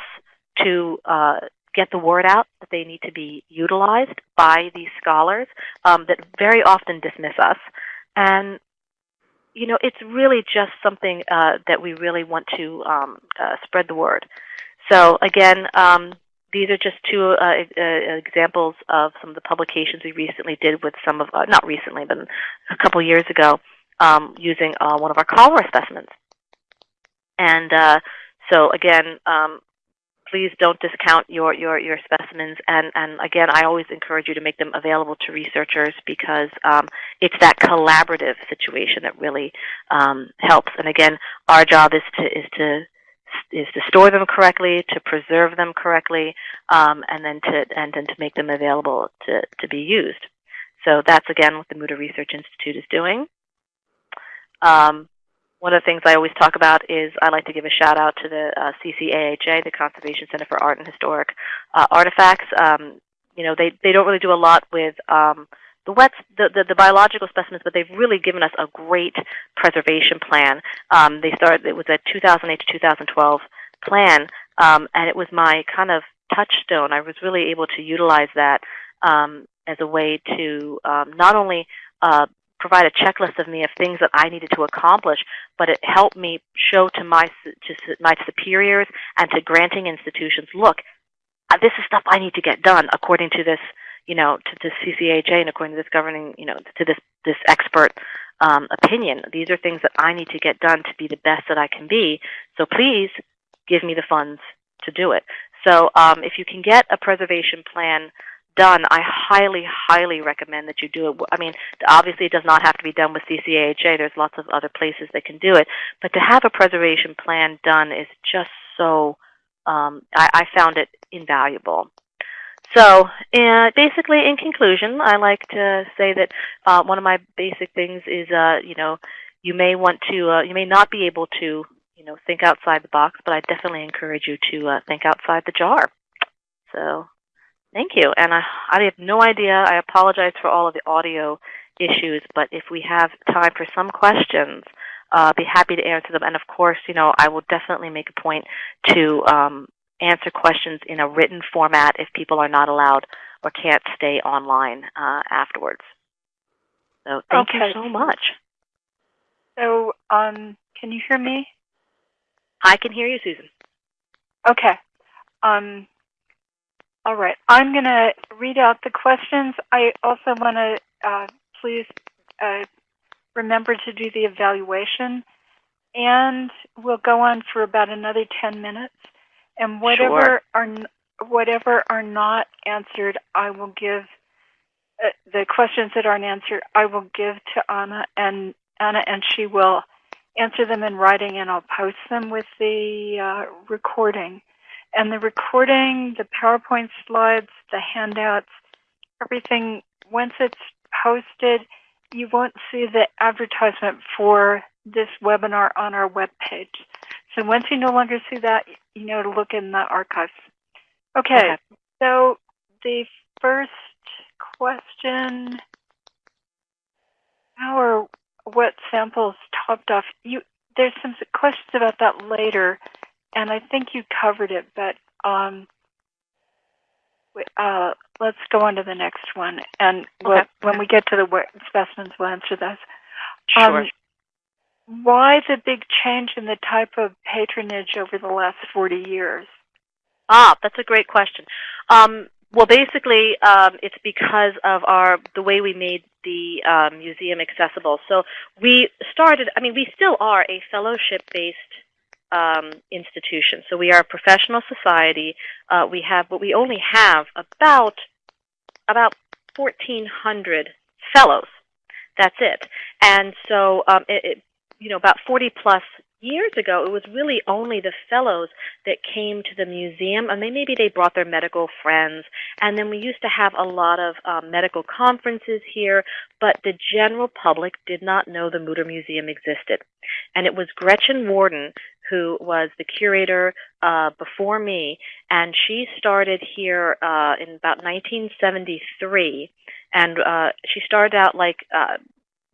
to uh, get the word out that they need to be utilized by these scholars um, that very often dismiss us. And you know, it's really just something uh, that we really want to um, uh, spread the word. So again, um, these are just two uh, uh, examples of some of the publications we recently did with some of, uh, not recently, but a couple years ago, um, using uh, one of our cholera specimens. And uh, so again, um, please don't discount your, your, your specimens. And, and again, I always encourage you to make them available to researchers because um, it's that collaborative situation that really um, helps. And again, our job is to, is to is to store them correctly, to preserve them correctly, um, and then to and then to make them available to, to be used. So that's again what the Mutter Research Institute is doing. Um, one of the things I always talk about is I like to give a shout out to the uh, CCAHA, the Conservation Center for Art and Historic uh, Artifacts. Um, you know, they, they don't really do a lot with um, the wets, the, the, the, biological specimens, but they've really given us a great preservation plan. Um, they started, it was a 2008 to 2012 plan, um, and it was my kind of touchstone. I was really able to utilize that um, as a way to um, not only uh, provide a checklist of me of things that I needed to accomplish, but it helped me show to my to my superiors and to granting institutions, look, uh, this is stuff I need to get done according to this you know, to, to CCHA and according to this governing, you know, to this this expert um, opinion. These are things that I need to get done to be the best that I can be. So please give me the funds to do it. So um, if you can get a preservation plan done, I highly, highly recommend that you do it. I mean, obviously it does not have to be done with CCAHA. There's lots of other places that can do it. But to have a preservation plan done is just so, um, I, I found it invaluable. So, uh, basically, in conclusion, I like to say that uh, one of my basic things is, uh, you know, you may want to, uh, you may not be able to, you know, think outside the box, but I definitely encourage you to uh, think outside the jar. So, thank you. And I, I have no idea. I apologize for all of the audio issues, but if we have time for some questions, uh, be happy to answer them. And of course, you know, I will definitely make a point to um, answer questions in a written format if people are not allowed or can't stay online uh, afterwards. So thank Okay. you so much. So, um, can you hear me? I can hear you, Susan. Okay. Um, all right. I'm going to read out the questions. I also want to uh, please uh, remember to do the evaluation, and we'll go on for about another 10 minutes. And whatever Sure. are whatever are not answered, I will give uh, the questions that aren't answered. I will give to Anna, and Anna, and she will answer them in writing, and I'll post them with the uh, recording. And the recording, the PowerPoint slides, the handouts, everything, once it's posted, you won't see the advertisement for this webinar on our webpage. So once you no longer see that, you know to look in the archives. Okay, Okay. so the first question, how or what samples topped off? You, there's some questions about that later, and I think you covered it, but um, uh, let's go on to the next one. And we'll, when we get to the specimens, we'll answer those. Sure. Um, why the big change in the type of patronage over the last 40 years? Ah, that's a great question. Um, well, basically, um, it's because of our the way we made the um, museum accessible. So we started. I mean, we still are a fellowship-based um, institution. So we are a professional society. Uh, we have, but we only have about about 1,400 fellows. That's it. And so, um, it, it, you know, about 40 plus years ago, it was really only the fellows that came to the museum, and they maybe they brought their medical friends. And then we used to have a lot of um, medical conferences here, but the general public did not know the Mutter Museum existed. And it was Gretchen Worden who was the curator uh, before me, and she started here uh, in about 1973. And uh, she started out like uh,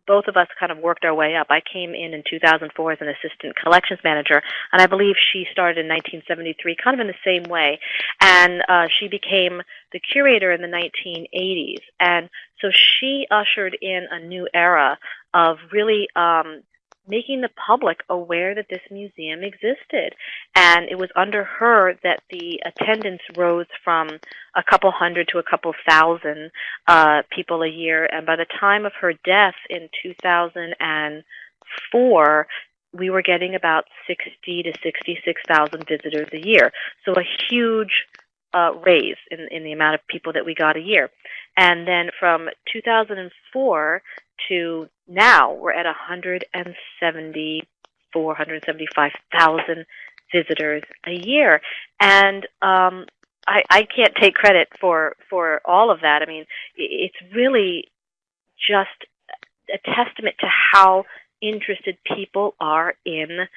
both of us kind of worked our way up. I came in in 2004 as an assistant collections manager, and I believe she started in 1973, kind of in the same way. And uh, she became the curator in the 1980s. And so she ushered in a new era of really um, making the public aware that this museum existed. And it was under her that the attendance rose from a couple hundred to a couple thousand uh, people a year. And by the time of her death in 2004, we were getting about 60 to 66,000 visitors a year. So a huge uh, raise in, in the amount of people that we got a year. And then from 2004 to now, we're at 174, 175,000 visitors a year. And um, I, I can't take credit for, for all of that. I mean, it's really just a testament to how interested people are in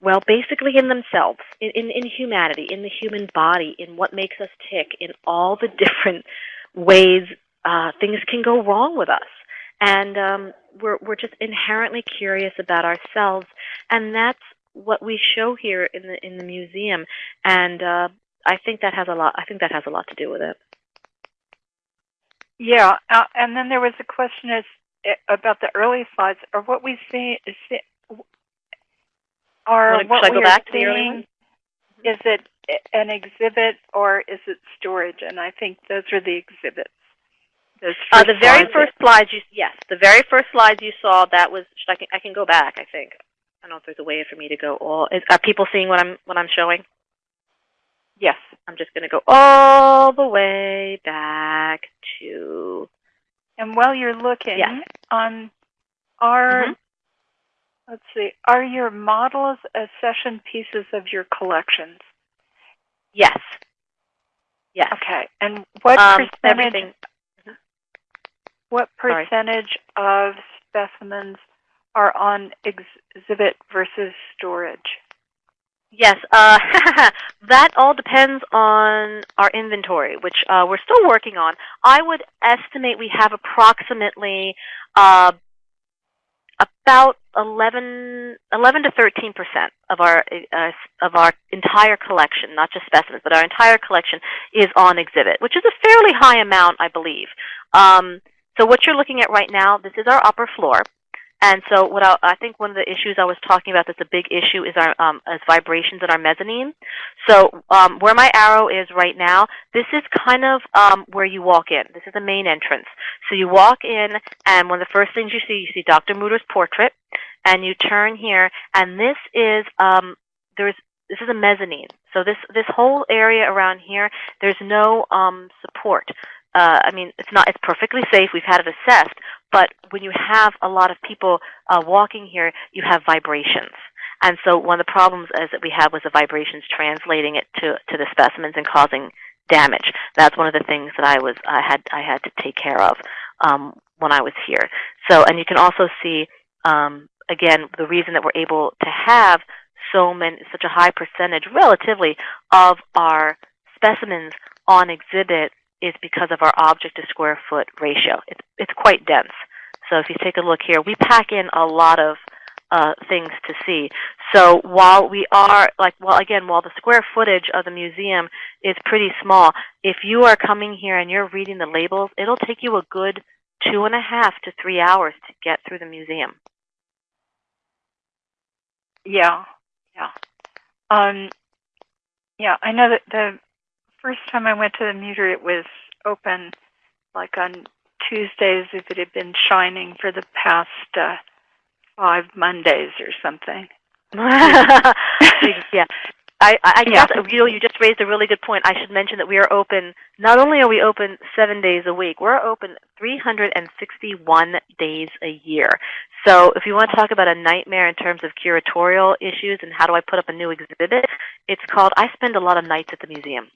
well, basically in themselves, in, in, in humanity, in the human body, in what makes us tick, in all the different ways uh, things can go wrong with us. And um, we're, we're just inherently curious about ourselves, and that's what we show here in the in the museum. And uh, I think that has a lot. I think that has a lot to do with it. Yeah, uh, and then there was a question as, eh, about the early slides. Or what we see, see are what I we are seeing, is it an exhibit or is it storage? And I think those are the exhibits. Uh, the very first slides you yes, the very first slides you saw that was should I can I can go back. I think I don't know if there's a way for me to go all. Is, are people seeing what I'm what I'm showing? Yes. I'm just going to go all the way back to And while you're looking, Yes. on are Mhm. let's see, are your models accession pieces of your collections? yes, Yes. Okay. And what Um, percentage everything. What Sorry. percentage of specimens are on ex- exhibit versus storage? Yes, uh, that all depends on our inventory, which uh, we're still working on. I would estimate we have approximately uh, about 11, 11 to 13 percent of our uh, of our entire collection, not just specimens, but our entire collection is on exhibit, which is a fairly high amount, I believe. Um, so what you're looking at right now, this is our upper floor. And so what I, I think one of the issues I was talking about that's a big issue is our um, is vibrations in our mezzanine. So um, where my arrow is right now, this is kind of um, where you walk in. This is the main entrance. So you walk in, and one of the first things you see, you see Dr. Mutter's portrait, and you turn here, and this is um, there's this is a mezzanine. So this this whole area around here, there's no um, support. Uh, I mean, it's not. It's perfectly safe. We've had it assessed, but when you have a lot of people uh, walking here, you have vibrations. And so one of the problems is that we had was the vibrations translating it to, to the specimens and causing damage. That's one of the things that I was I had I had to take care of um, when I was here. So and you can also see um, again the reason that we're able to have so many such a high percentage relatively of our specimens on exhibit is because of our object to square foot ratio. It's, it's quite dense. So if you take a look here, we pack in a lot of uh, things to see. So while we are, like, well, again, while the square footage of the museum is pretty small, if you are coming here and you're reading the labels, it'll take you a good two and a half to three hours to get through the museum. Yeah, yeah. Um, yeah, I know that the first time I went to the Mutter, it was open like on Tuesdays if it had been shining for the past uh, five Mondays or something. yeah. I, I Yeah. guess you know you just raised a really good point. I should mention that we are open. Not only are we open seven days a week, we're open 361 days a year. So if you want to talk about a nightmare in terms of curatorial issues and how do I put up a new exhibit, it's called I spend a lot of nights at the museum.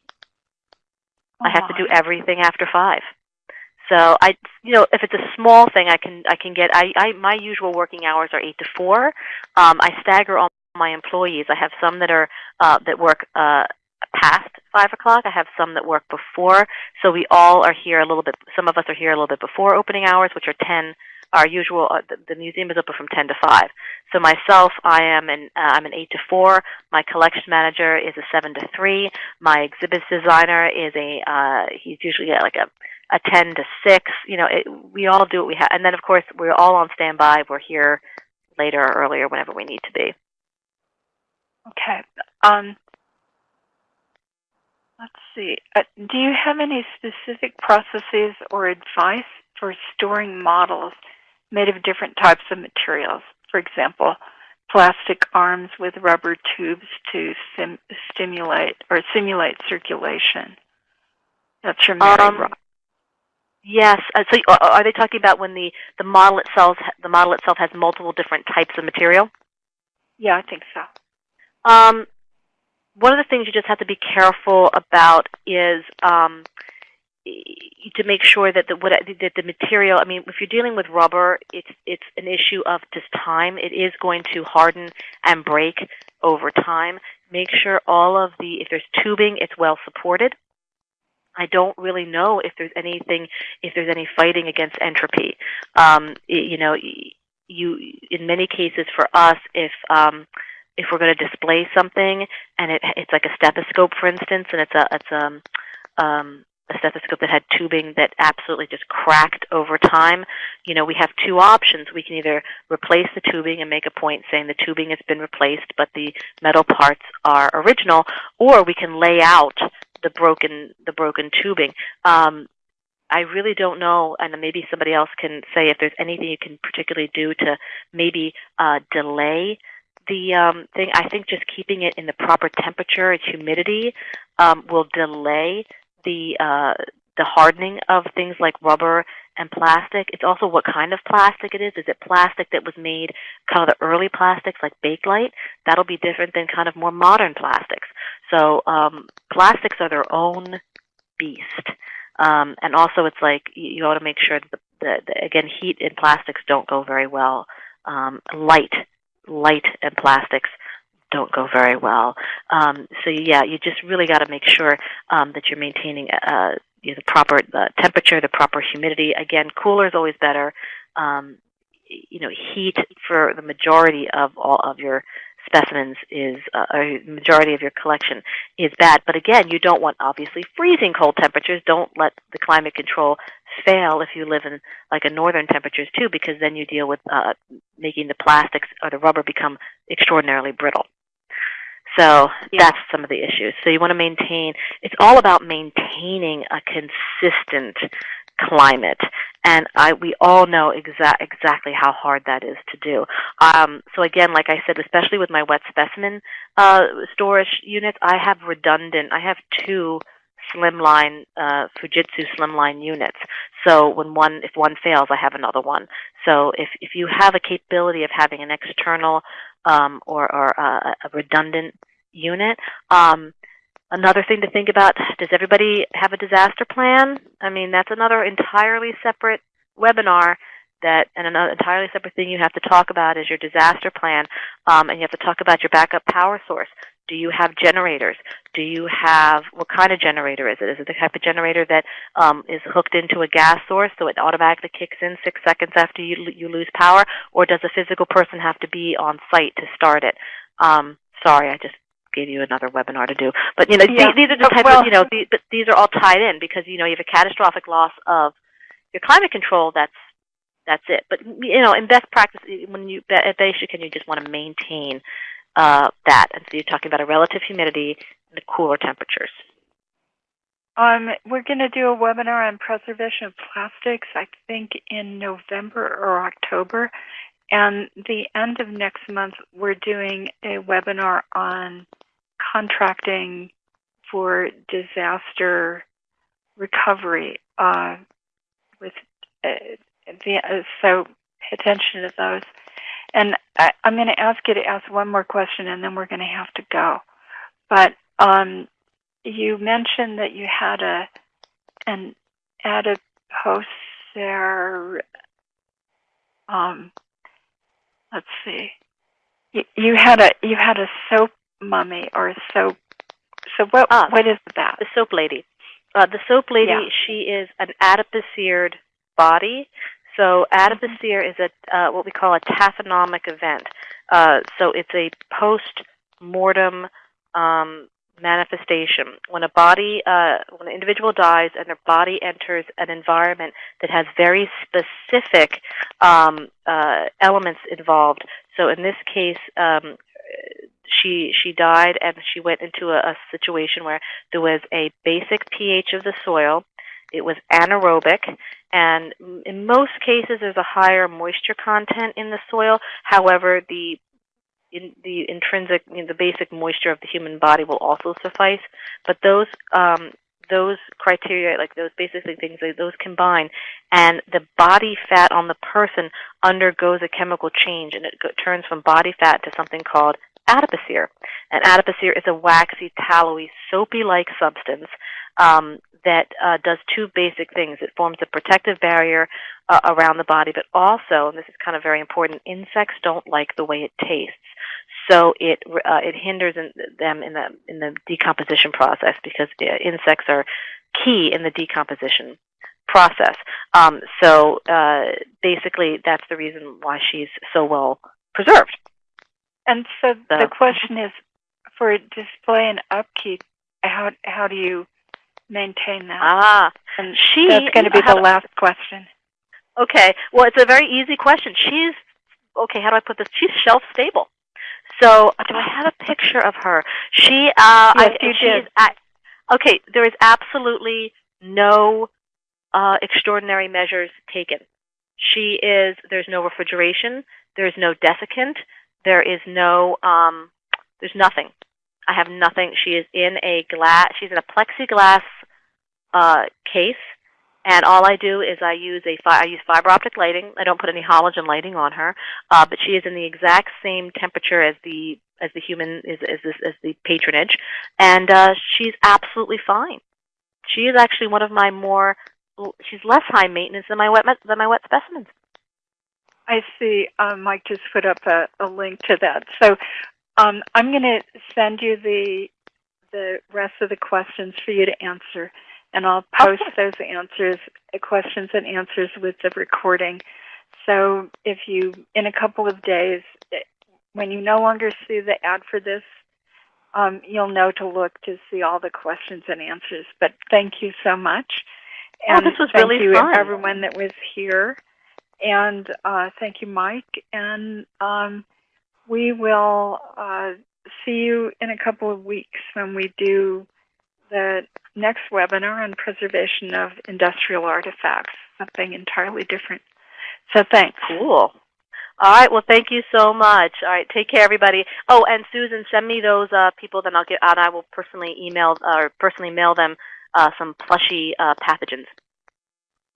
I have to do everything after five. So I, you know, if it's a small thing, I can I can get. I, I my usual working hours are eight to four. Um, I stagger all my employees. I have some that are uh, that work uh, past five o'clock. I have some that work before. So we all are here a little bit. Some of us are here a little bit before opening hours, which are ten. Our usual uh, the, the museum is open from ten to five. So myself, I am an uh, I'm an eight to four. My collection manager is a seven to three. My exhibits designer is a uh, he's usually like a a 10 to 6. You know, it, we all do what we have. And then, of course, we're all on standby. We're here later or earlier whenever we need to be. Okay. Um, let's see. Uh, do you have any specific processes or advice for storing models made of different types of materials? For example, plastic arms with rubber tubes to sim- stimulate or simulate circulation. That's from Mary Um, Rock. Yes. Uh, so, uh, are they talking about when the the model itself the model itself has multiple different types of material? Yeah, I think so. Um, one of the things you just have to be careful about is um, to make sure that the what that the material. I mean, if you're dealing with rubber, it's it's an issue of just time. It is going to harden and break over time. Make sure all of the if there's tubing, it's well supported. I don't really know if there's anything if there's any fighting against entropy. Um, you know, you in many cases for us, if um, if we're going to display something and it, it's like a stethoscope, for instance, and it's a it's a um, a stethoscope that had tubing that absolutely just cracked over time. You know, we have two options. We can either replace the tubing and make a point saying the tubing has been replaced, but the metal parts are original, or we can lay out the broken the broken tubing. Um, I really don't know, and maybe somebody else can say if there's anything you can particularly do to maybe uh, delay the um, thing. I think just keeping it in the proper temperature and humidity um, will delay the uh, the hardening of things like rubber and plastic. It's also what kind of plastic it is. Is it plastic that was made kind of the early plastics like Bakelite? That'll be different than kind of more modern plastics. So um, plastics are their own beast. Um, and also, it's like you, ought to make sure that the, the, the again heat and plastics don't go very well. Um, light, light and plastics don't go very well. Um, so yeah, you just really got to make sure um, that you're maintaining uh, you know, the proper the temperature, the proper humidity. Again, cooler is always better. Um, you know, heat for the majority of all of your specimens is, uh, or majority of your collection is bad. But again, you don't want obviously freezing cold temperatures. Don't let the climate control fail if you live in like a northern temperatures too, because then you deal with uh, making the plastics or the rubber become extraordinarily brittle. So Yeah. that's some of the issues. So you want to maintain, it's all about maintaining a consistent climate. And I, we all know exa- exactly how hard that is to do. Um, so again, like I said, especially with my wet specimen uh, storage units, I have redundant, I have two slimline, uh, Fujitsu slimline units. So when one, if one fails, I have another one. So if, if you have a capability of having an external um, or, or uh, a redundant unit. Um, another thing to think about, does everybody have a disaster plan? I mean, that's another entirely separate webinar that, and another entirely separate thing you have to talk about is your disaster plan. Um, and you have to talk about your backup power source. Do you have generators? Do you have, what kind of generator is it? Is it the type of generator that um, is hooked into a gas source so it automatically kicks in six seconds after you, you lose power? Or does a physical person have to be on site to start it? Um, sorry, I just gave you another webinar to do. But you know, Yeah. these, these are the type well- of you know, these, but these are all tied in because you know you have a catastrophic loss of your climate control. That's that's it. But you know, in best practice, when you at Basic, you just want to maintain uh, that, and so you're talking about a relative humidity and the cooler temperatures. Um, we're going to do a webinar on preservation of plastics, I think in November or October. And the end of next month, we're doing a webinar on contracting for disaster recovery. Uh, with uh, the, uh, so pay attention to those. And I, I'm going to ask you to ask one more question, and then we're going to have to go. But um, you mentioned that you had a an adipocere. Um, let's see. You, you had a you had a soap mummy or a soap. So what Ah. what is that? The soap lady. Uh, the soap lady, Yeah. she is an adipocered body. So adipocere is a uh, what we call a taphonomic event. Uh, so it's a post-mortem um, manifestation. When a body, uh, when an individual dies and their body enters an environment that has very specific um, uh, elements involved. So in this case, um, she she died and she went into a, a situation where there was a basic pH of the soil. It was anaerobic, and in most cases, there's a higher moisture content in the soil. However, the in the intrinsic, you know, the basic moisture of the human body will also suffice. But those um, those criteria, like those basically things, like those combine, and the body fat on the person undergoes a chemical change, and it go- turns from body fat to something called adipocere. And adipocere is a waxy, tallowy, soapy-like substance um, that uh, does two basic things. It forms a protective barrier uh, around the body, but also, and this is kind of very important, insects don't like the way it tastes. So it uh, it hinders in, them in the in the decomposition process because insects are key in the decomposition process. Um, so uh, basically, that's the reason why she's so well preserved. And so So- the question is, for display and upkeep, how how do you maintain that? Ah, and she- that's going to be the last question. Okay. Well, it's a very easy question. She's okay. How do I put this? She's shelf stable. So, do I have a picture of her? She. Uh, Yes, I, you did. Okay. There is absolutely no uh, extraordinary measures taken. She is. There's no refrigeration. There's no desiccant. There is no. Um, there's nothing. I have nothing. She is in a glass. She's in a plexiglass uh, case. And all I do is I use a I use fiber optic lighting. I don't put any halogen lighting on her, uh, but she is in the exact same temperature as the as the human is as this as the patronage, and uh, she's absolutely fine. she is actually one of my more. She's less high maintenance than my wet than my wet specimens. I see. Um, Mike just put up a, a link to that. So um, I'm going to send you the the rest of the questions for you to answer, and I'll post those answers, questions and answers with the recording. So if you, in a couple of days, when you no longer see the ad for this, um, you'll know to look to see all the questions and answers. But thank you so much. Oh, this was thank really you fun. everyone that was here. And uh, thank you, Mike. And um, we will uh, see you in a couple of weeks when we do the next webinar on preservation of industrial artifacts, something entirely different. So thanks. Cool. All right. Well, thank you so much. All right. Take care, everybody. Oh, and Susan, send me those uh, people. Then I'll get. And I will personally email or personally mail them uh, some plushy uh, pathogens.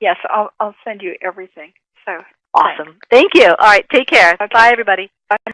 Yes, I'll, I'll send you everything. So Awesome. Thank you. All right. Take care. Okay. Bye, everybody. bye.